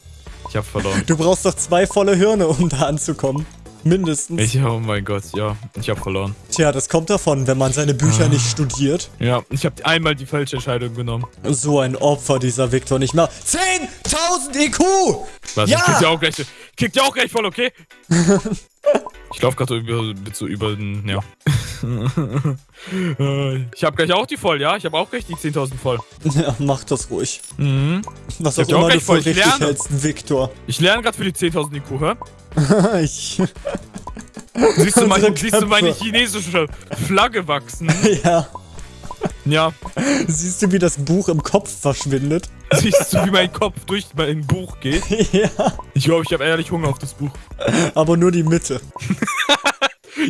Ich hab verloren. Du brauchst doch zwei volle Hirne, um da anzukommen. Mindestens. Ich, oh mein Gott, ja. Ich hab verloren. Tja, das kommt davon, wenn man seine Bücher nicht studiert. Ja, ich hab einmal die falsche Entscheidung genommen. So ein Opfer, dieser Victor nicht mehr. 10.000 IQ! Was? Ja! Ich krieg dir auch gleich, krieg dir auch gleich voll, okay? ich lauf gerade über, so über den, ja. Ich hab gleich auch die voll, ja? Ich hab auch gleich die 10.000 voll. Ja, mach das ruhig. Mhm. Was Ich auch immer du gleich für voll. Ich richtig lerne. hältst, Victor. Ich lerne gerade für die 10.000 IQ, hä? ich, Siehst du, mein, Unsere siehst du meine chinesische Flagge wachsen? ja. Ja. Siehst du, wie das Buch im Kopf verschwindet? Siehst du, wie mein Kopf durch mein Buch geht? ja. Ich glaube, ich habe ehrlich Hunger auf das Buch. Aber nur die Mitte.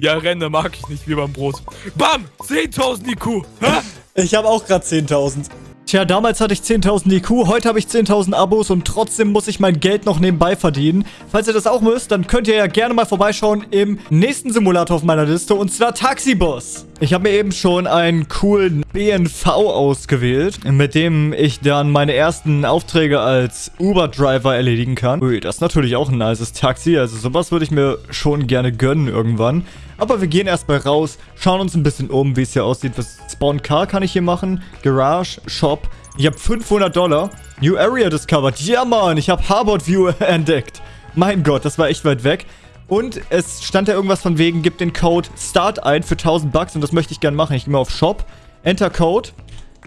Ja, Renne mag ich nicht, wie beim Brot. Bam! 10.000 IQ! Hä? Ich habe auch gerade 10.000. Tja, damals hatte ich 10.000 IQ, heute habe ich 10.000 Abos und trotzdem muss ich mein Geld noch nebenbei verdienen. Falls ihr das auch müsst, dann könnt ihr ja gerne mal vorbeischauen im nächsten Simulator auf meiner Liste und zwar Taxiboss. Ich habe mir eben schon einen coolen BNV ausgewählt, mit dem ich dann meine ersten Aufträge als Uber-Driver erledigen kann. Ui, das ist natürlich auch ein nices Taxi, also sowas würde ich mir schon gerne gönnen irgendwann. Aber wir gehen erstmal raus, schauen uns ein bisschen um, wie es hier aussieht. Was Spawn Car kann ich hier machen, Garage, Shop, Ich habe 500 Dollar. New Area discovered. Ja, Mann, ich habe Harvard View entdeckt. Mein Gott, das war echt weit weg. Und es stand da irgendwas von wegen, gib den Code START ein für 1000 Bucks und das möchte ich gerne machen. Ich gehe mal auf Shop, Enter Code,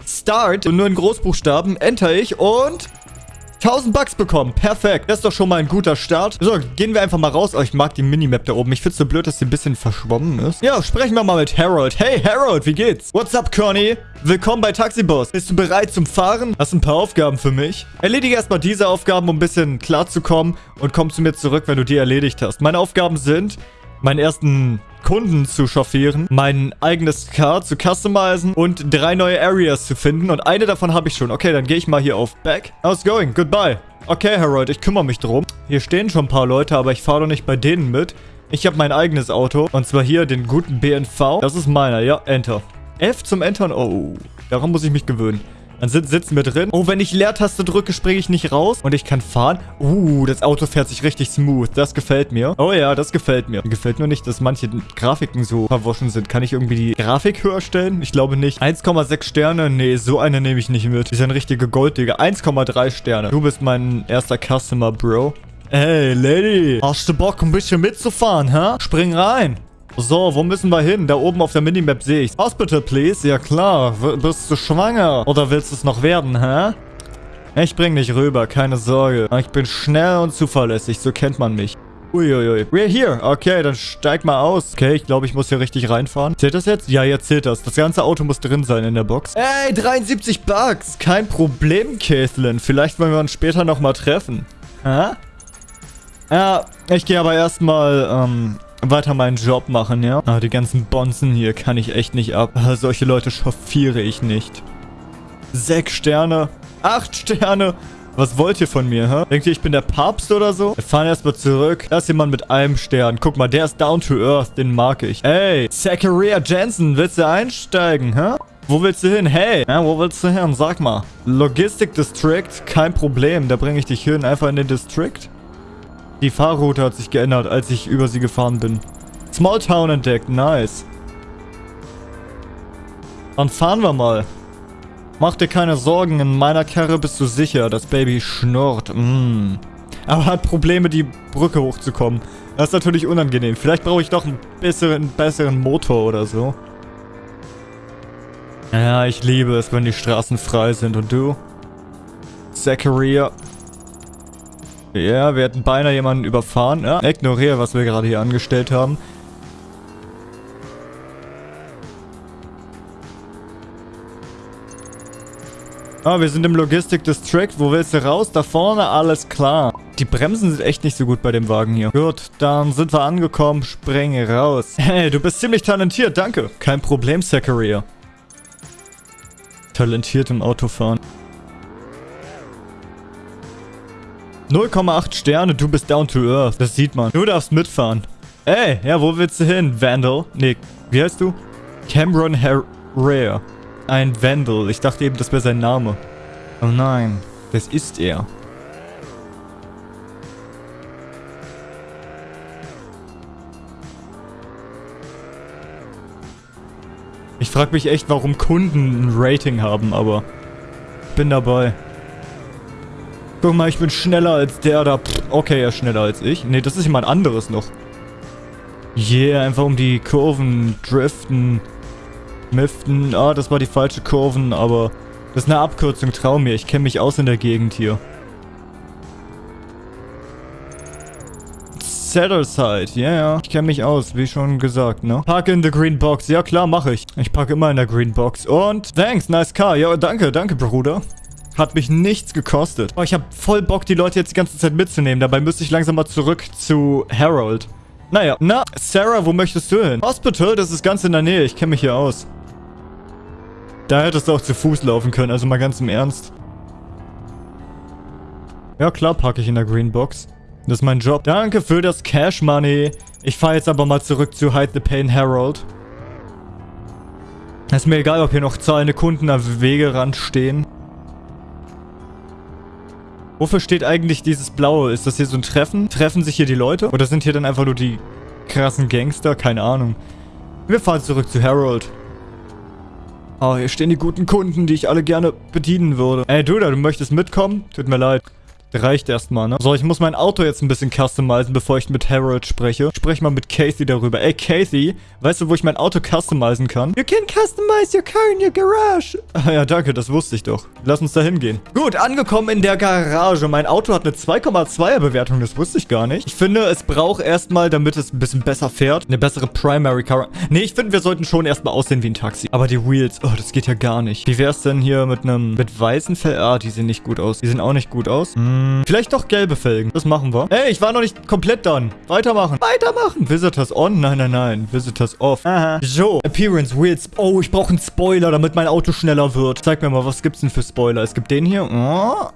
Start und nur in Großbuchstaben, enter ich und 1000 Bucks bekommen. Perfekt. Das ist doch schon mal ein guter Start. So, gehen wir einfach mal raus. Oh, ich mag die Minimap da oben. Ich find's so blöd, dass sie ein bisschen verschwommen ist. Ja, sprechen wir mal mit Harold. Hey, Harold, wie geht's? What's up, Conny? Willkommen bei Taxiboss. Bist du bereit zum Fahren? Hast ein paar Aufgaben für mich? Erledige erstmal diese Aufgaben, um ein bisschen klarzukommen und komm zu mir zurück, wenn du die erledigt hast. Meine Aufgaben sind, meinen ersten Kunden zu chauffieren, mein eigenes Car zu customizen und drei neue Areas zu finden. Und eine davon habe ich schon. Okay, dann gehe ich mal hier auf Back. How's going? Goodbye. Okay, Harold, ich kümmere mich drum. Hier stehen schon ein paar Leute, aber ich fahre doch nicht bei denen mit. Ich habe mein eigenes Auto. Und zwar hier den guten BNV. Das ist meiner. Ja, Enter. F zum Entern. Oh, daran muss ich mich gewöhnen. Dann sitzen wir drin. Oh, wenn ich Leertaste drücke, springe ich nicht raus. Und ich kann fahren. Uh, das Auto fährt sich richtig smooth. Das gefällt mir. Oh ja, das gefällt mir. Mir gefällt nur nicht, dass manche Grafiken so verwaschen sind. Kann ich irgendwie die Grafik höher stellen? Ich glaube nicht. 1,6 Sterne? Nee, so eine nehme ich nicht mit. Ist ein richtiger Golddigger. 1,3 Sterne. Du bist mein erster Customer, Bro. Hey, Lady. Hast du Bock, ein bisschen mitzufahren, hä? Spring rein. So, wo müssen wir hin? Da oben auf der Minimap sehe ich. Hospital, please. Ja klar. W bist du schwanger? Oder willst du es noch werden, hä? Ich bring dich rüber, keine Sorge. Ich bin schnell und zuverlässig, so kennt man mich. Uiuiui. We're here. Okay, dann steig mal aus. Okay, ich glaube, ich muss hier richtig reinfahren. Zählt das jetzt? Ja, jetzt zählt das. Das ganze Auto muss drin sein in der Box. Ey, 73 Bucks. Kein Problem, Caitlin. Vielleicht wollen wir uns später nochmal treffen. Hä? Ja, ich gehe aber erstmal, ähm, weiter meinen Job machen, ja? Ah, die ganzen Bonzen hier kann ich echt nicht ab. Ah, solche Leute chauffiere ich nicht. Sechs Sterne. Acht Sterne. Was wollt ihr von mir, hä? Denkt ihr, ich bin der Papst oder so? Wir fahren erstmal zurück. Da ist jemand mit einem Stern. Guck mal, der ist down to earth. Den mag ich. Ey, Zachariah Jensen, willst du einsteigen, hä? Wo willst du hin? Hey, ja, wo willst du hin? Sag mal. Logistic District, kein Problem. Da bringe ich dich hin. Einfach in den District. Die Fahrroute hat sich geändert, als ich über sie gefahren bin. Small Town entdeckt, nice. Dann fahren wir mal. Mach dir keine Sorgen, in meiner Karre bist du sicher. Das Baby schnurrt. Mm. Aber hat Probleme, die Brücke hochzukommen. Das ist natürlich unangenehm. Vielleicht brauche ich doch einen besseren, besseren Motor oder so. Ja, ich liebe es, wenn die Straßen frei sind. Und du? Zachariah. Ja, wir hätten beinahe jemanden überfahren. Ja, ignoriere, was wir gerade hier angestellt haben. Ah, wir sind im Logistic District. Wo willst du raus? Da vorne, alles klar. Die Bremsen sind echt nicht so gut bei dem Wagen hier. Gut, dann sind wir angekommen. Spring raus. Hey, du bist ziemlich talentiert, danke. Kein Problem, Zachariah. Talentiert im Autofahren. 0,8 Sterne, du bist down to earth. Das sieht man. Du darfst mitfahren. Ey, ja, wo willst du hin? Vandal? Nee, wie heißt du? Cameron Rare. Ein Vandal. Ich dachte eben, das wäre sein Name. Oh nein, das ist er. Ich frage mich echt, warum Kunden ein Rating haben, aber bin dabei. Guck mal, ich bin schneller als der da. Pff, okay, er ist schneller als ich. Nee, das ist jemand anderes noch. Yeah, einfach um die Kurven driften. Miften. Ah, das war die falsche Kurven, aber... Das ist eine Abkürzung, trau mir. Ich kenne mich aus in der Gegend hier. Settleside, ja, yeah, ja. Ich kenne mich aus, wie schon gesagt, ne? Park in the green box. Ja, klar, mache ich. Ich parke immer in der green box. Und, thanks, nice car. Ja, danke, danke, Bruder. Hat mich nichts gekostet. Oh, ich habe voll Bock, die Leute jetzt die ganze Zeit mitzunehmen. Dabei müsste ich langsam mal zurück zu Harold. Naja, na, Sarah, wo möchtest du hin? Hospital, das ist ganz in der Nähe. Ich kenne mich hier aus. Da hättest du auch zu Fuß laufen können, also mal ganz im Ernst. Ja, klar packe ich in der Green Box. Das ist mein Job. Danke für das Cash Money. Ich fahre jetzt aber mal zurück zu Hide the Pain Harold. Ist mir egal, ob hier noch zahlende Kunden am Wegerand stehen. Wofür steht eigentlich dieses Blaue? Ist das hier so ein Treffen? Treffen sich hier die Leute? Oder sind hier dann einfach nur die krassen Gangster? Keine Ahnung. Wir fahren zurück zu Harold. Oh, hier stehen die guten Kunden, die ich alle gerne bedienen würde. Ey, du da, du möchtest mitkommen? Tut mir leid. Reicht erstmal, ne? So, ich muss mein Auto jetzt ein bisschen customizen, bevor ich mit Harold spreche. Sprech mal mit Casey darüber. Ey, Casey, weißt du, wo ich mein Auto customizen kann? You can customize your car in your garage. Ah, ja, danke, das wusste ich doch. Lass uns da hingehen. Gut, angekommen in der Garage. Mein Auto hat eine 2,2er Bewertung, das wusste ich gar nicht. Ich finde, es braucht erstmal, damit es ein bisschen besser fährt, eine bessere Primary Car. Nee, ich finde, wir sollten schon erstmal aussehen wie ein Taxi. Aber die Wheels, oh, das geht ja gar nicht. Wie wär's denn hier mit einem, mit weißen Fell? Ah, die sehen nicht gut aus. Die sehen auch nicht gut aus. Hm. Hm, vielleicht doch gelbe Felgen. Das machen wir. Ey, ich war noch nicht komplett done. Weitermachen. Weitermachen. Visitors on? Nein, nein, nein. Visitors off. Aha. So. Appearance, Wheels. Oh, ich brauche einen Spoiler, damit mein Auto schneller wird. Zeig mir mal, was gibt's denn für Spoiler? Es gibt den hier. Oh.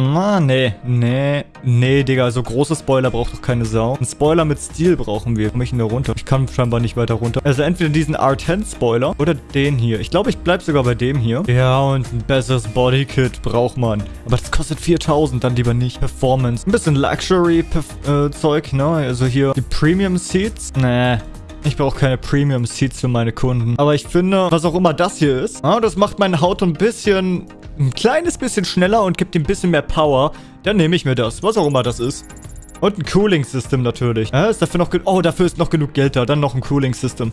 Ah, nee, nee, nee, Digga, so große Spoiler braucht doch keine Sau. Ein Spoiler mit Stil brauchen wir. Komm ich denn da runter? Ich kann scheinbar nicht weiter runter. Also entweder diesen R10-Spoiler oder den hier. Ich glaube, ich bleib sogar bei dem hier. Ja, und ein besseres Bodykit braucht man. Aber das kostet 4000, dann lieber nicht. Performance. Ein bisschen Luxury-Zeug, ne? Also hier die Premium-Seats. Nee, ich brauche keine Premium Seats für meine Kunden. Aber ich finde, was auch immer das hier ist, ah, das macht meine Haut ein bisschen ein kleines bisschen schneller und gibt ihm ein bisschen mehr Power, dann nehme ich mir das. Was auch immer das ist. Und ein Cooling-System natürlich. Äh, ist dafür noch... Oh, dafür ist noch genug Geld da. Dann noch ein Cooling-System.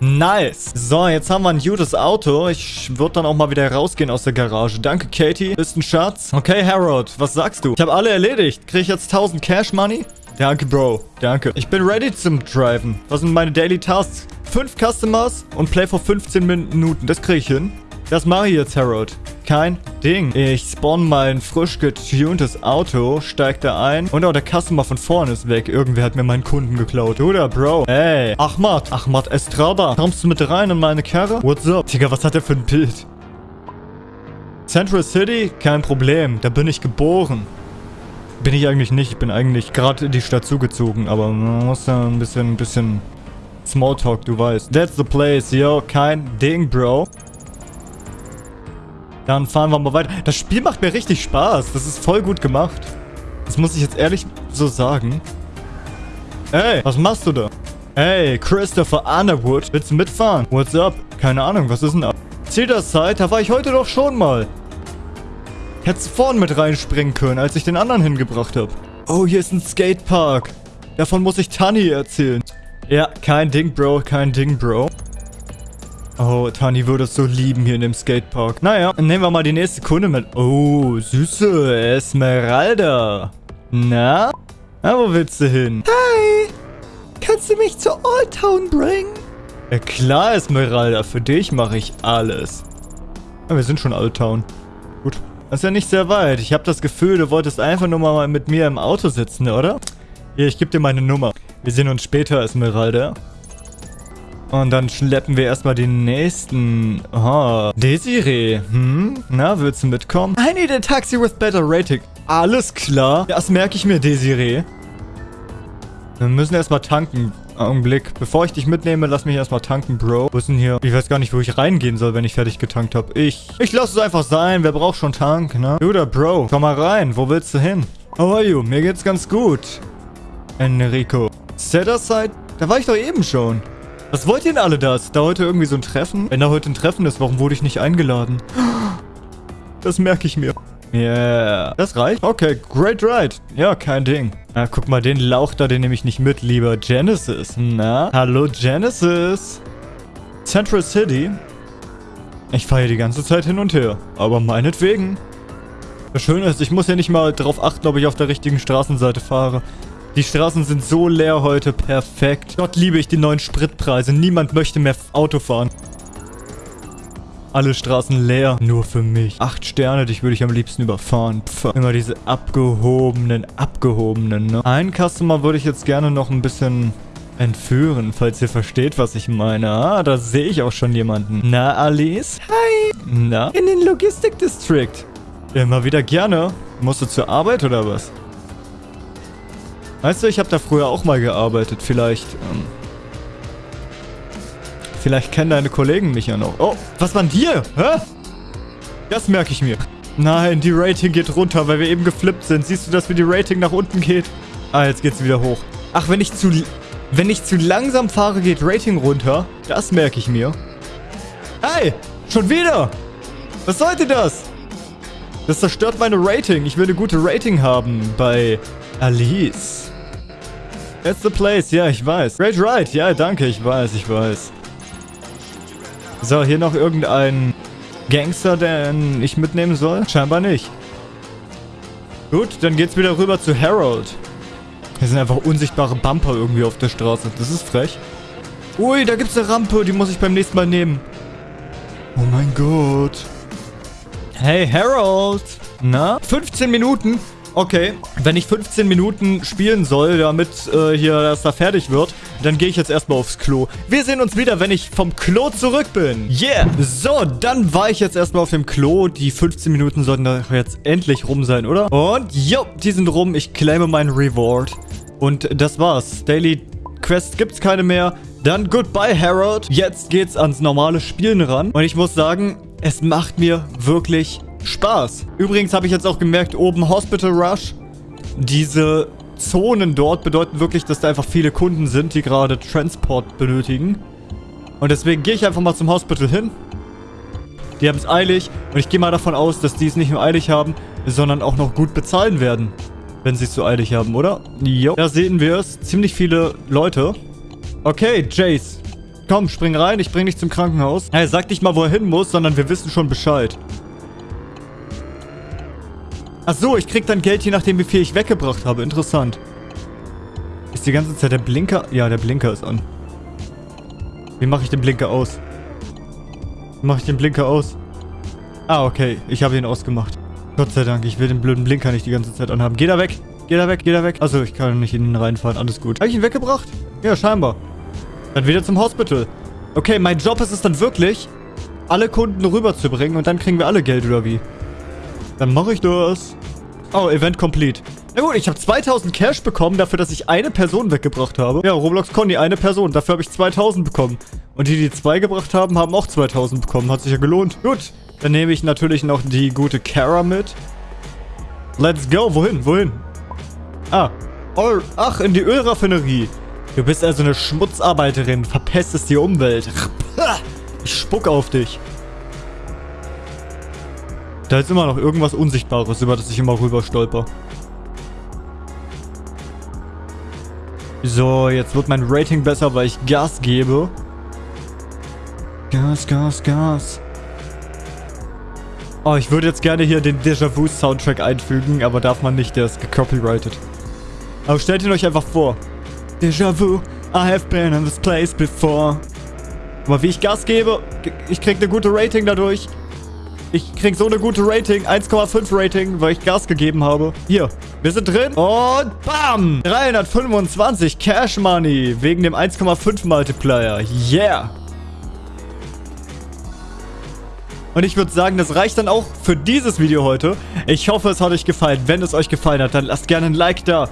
Nice. So, jetzt haben wir ein gutes Auto. Ich würde dann auch mal wieder rausgehen aus der Garage. Danke, Katie. Bist ein Schatz. Okay, Harold, was sagst du? Ich habe alle erledigt. Kriege ich jetzt 1000 Cash Money? Danke, Bro. Danke. Ich bin ready zum Driven. Was sind meine Daily Tasks? 5 Customers und Play for 15 Minuten. Das kriege ich hin. Das mache ich jetzt, Harold. Kein Ding. Ich spawn mein frisch getuntes Auto, steig da ein und auch der Customer von vorne ist weg. Irgendwer hat mir meinen Kunden geklaut. Oder, Bro? Ey, Ahmad. Ahmad Estrada. Kommst du mit rein in meine Karre? What's up? Digga, was hat der für ein Bild? Central City? Kein Problem. Da bin ich geboren. Bin ich eigentlich nicht. Ich bin eigentlich gerade in die Stadt zugezogen. Aber man muss da ein bisschen, ein bisschen Smalltalk, du weißt. That's the place, yo. Kein Ding, Bro. Dann fahren wir mal weiter. Das Spiel macht mir richtig Spaß. Das ist voll gut gemacht. Das muss ich jetzt ehrlich so sagen. Ey, was machst du da? Ey, Christopher Underwood, willst du mitfahren? What's up? Keine Ahnung, was ist denn ab? Cedars-Side, da war ich heute doch schon mal. Hättest vorn mit reinspringen können, als ich den anderen hingebracht habe. Oh, hier ist ein Skatepark. Davon muss ich Tani erzählen. Ja, kein Ding, Bro, kein Ding, Bro. Oh, Tani würde es so lieben hier in dem Skatepark. Naja, dann nehmen wir mal die nächste Kunde mit. Oh, süße Esmeralda. Na? Na, wo willst du hin? Hi. Kannst du mich zur Old Town bringen? Ja klar, Esmeralda. Für dich mache ich alles. Ja, wir sind schon Old Town. Gut. Das ist ja nicht sehr weit. Ich habe das Gefühl, du wolltest einfach nur mal mit mir im Auto sitzen, oder? Hier, ich gebe dir meine Nummer. Wir sehen uns später, Esmeralda. Und dann schleppen wir erstmal den nächsten. Oh, Desiree. Hm? Na, willst du mitkommen? I need a taxi with better rating. Alles klar. Das merke ich mir, Desiree. Wir müssen erstmal tanken. Augenblick. Bevor ich dich mitnehme, lass mich erstmal tanken, Bro. Wo ist denn hier? Ich weiß gar nicht, wo ich reingehen soll, wenn ich fertig getankt habe. Ich. Ich lasse es einfach sein. Wer braucht schon Tank, ne? Oder Bro. Komm mal rein. Wo willst du hin? How are you? Mir geht's ganz gut. Enrico. Set-Aside? Da war ich doch eben schon. Was wollt ihr denn alle da? Ist da heute irgendwie so ein Treffen? Wenn da heute ein Treffen ist, warum wurde ich nicht eingeladen? Das merke ich mir. Yeah. Das reicht? Okay, great ride. Ja, kein Ding. Na, guck mal, den Lauch da, den nehme ich nicht mit, lieber Genesis. Na? Hallo, Genesis. Central City? Ich fahre hier die ganze Zeit hin und her. Aber meinetwegen. Das Schöne ist, ich muss ja nicht mal darauf achten, ob ich auf der richtigen Straßenseite fahre. Die Straßen sind so leer heute. Perfekt. Gott liebe ich die neuen Spritpreise. Niemand möchte mehr Auto fahren. Alle Straßen leer. Nur für mich. Acht Sterne, dich würde ich am liebsten überfahren. Pff. Immer diese abgehobenen, abgehobenen, ne? Einen Customer würde ich jetzt gerne noch ein bisschen entführen, falls ihr versteht, was ich meine. Ah, da sehe ich auch schon jemanden. Na, Alice? Hi. Na? In den Logistik District. Immer wieder gerne. Musst du zur Arbeit oder was? Weißt du, ich habe da früher auch mal gearbeitet. Vielleicht, ähm, Vielleicht kennen deine Kollegen mich ja noch. Oh, was war denn hier? Hä? Das merke ich mir. Nein, die Rating geht runter, weil wir eben geflippt sind. Siehst du, dass wie die Rating nach unten geht? Ah, jetzt geht's wieder hoch. Ach, wenn ich zu... Wenn ich zu langsam fahre, geht Rating runter. Das merke ich mir. Hey! Schon wieder? Was sollte das? Das zerstört meine Rating. Ich will eine gute Rating haben bei Alice. That's the place. Ja, ich weiß. Great Ride. Ja, danke. Ich weiß, ich weiß. So, hier noch irgendein Gangster, den ich mitnehmen soll? Scheinbar nicht. Gut, dann geht's wieder rüber zu Harold. Hier sind einfach unsichtbare Bumper irgendwie auf der Straße. Das ist frech. Ui, da gibt's eine Rampe. Die muss ich beim nächsten Mal nehmen. Oh mein Gott. Hey, Harold. Na? 15 Minuten? Okay, wenn ich 15 Minuten spielen soll, damit äh, hier das da fertig wird, dann gehe ich jetzt erstmal aufs Klo. Wir sehen uns wieder, wenn ich vom Klo zurück bin. Yeah! So, dann war ich jetzt erstmal auf dem Klo. Die 15 Minuten sollten doch jetzt endlich rum sein, oder? Und, jo, die sind rum. Ich claime meinen Reward. Und das war's. Daily Quest gibt's keine mehr. Dann goodbye, Harold. Jetzt geht's ans normale Spielen ran. Und ich muss sagen, es macht mir wirklich Spaß. Übrigens habe ich jetzt auch gemerkt, oben Hospital Rush. Diese Zonen dort bedeuten wirklich, dass da einfach viele Kunden sind, die gerade Transport benötigen. Und deswegen gehe ich einfach mal zum Hospital hin. Die haben es eilig und ich gehe mal davon aus, dass die es nicht nur eilig haben, sondern auch noch gut bezahlen werden. Wenn sie es so eilig haben, oder? Jo. Da sehen wir es. Ziemlich viele Leute. Okay, Jace. Komm, spring rein, ich bring dich zum Krankenhaus. Hey, sag nicht mal, wo er hin muss, sondern wir wissen schon Bescheid. Ach so, ich krieg dann Geld, je nachdem, wie viel ich weggebracht habe. Interessant. Ist die ganze Zeit der Blinker? Ja, der Blinker ist an. Wie mache ich den Blinker aus? Wie mache ich den Blinker aus? Ah, okay. Ich habe ihn ausgemacht. Gott sei Dank, ich will den blöden Blinker nicht die ganze Zeit anhaben. Geh da weg. Geh da weg, geh da weg. Also ich kann nicht in ihn reinfahren. Alles gut. Habe ich ihn weggebracht? Ja, scheinbar. Dann wieder zum Hospital. Okay, mein Job ist es dann wirklich, alle Kunden rüberzubringen und dann kriegen wir alle Geld, oder wie? Dann mache ich das. Oh, Event complete. Na gut, ich habe 2000 Cash bekommen dafür, dass ich eine Person weggebracht habe. Ja, Roblox Conny, eine Person. Dafür habe ich 2000 bekommen. Und die, die zwei gebracht haben, haben auch 2000 bekommen. Hat sich ja gelohnt. Gut, dann nehme ich natürlich noch die gute Kara mit. Let's go. Wohin? Wohin? Ah. Oh, ach, in die Ölraffinerie. Du bist also eine Schmutzarbeiterin. Verpestest die Umwelt. Ich spuck auf dich. Da ist immer noch irgendwas Unsichtbares, über das ich immer rüber stolper. So, jetzt wird mein Rating besser, weil ich Gas gebe. Gas, Gas, Gas. Oh, ich würde jetzt gerne hier den Déjà-vu-Soundtrack einfügen, aber darf man nicht, der ist gecopyrighted. Aber stellt ihn euch einfach vor. Déjà-vu, I have been in this place before. Aber wie ich Gas gebe, ich krieg eine gute Rating dadurch. Ich krieg so eine gute Rating. 1,5 Rating, weil ich Gas gegeben habe. Hier, wir sind drin. Und bam! 325 Cash Money. Wegen dem 1,5 Multiplier. Yeah! Und ich würde sagen, das reicht dann auch für dieses Video heute. Ich hoffe, es hat euch gefallen. Wenn es euch gefallen hat, dann lasst gerne ein Like da.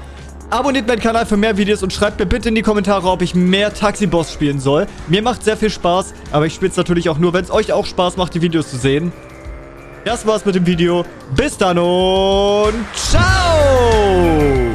Abonniert meinen Kanal für mehr Videos und schreibt mir bitte in die Kommentare, ob ich mehr Taxi-Boss spielen soll. Mir macht sehr viel Spaß, aber ich spiele es natürlich auch nur, wenn es euch auch Spaß macht, die Videos zu sehen. Das war's mit dem Video. Bis dann und ciao!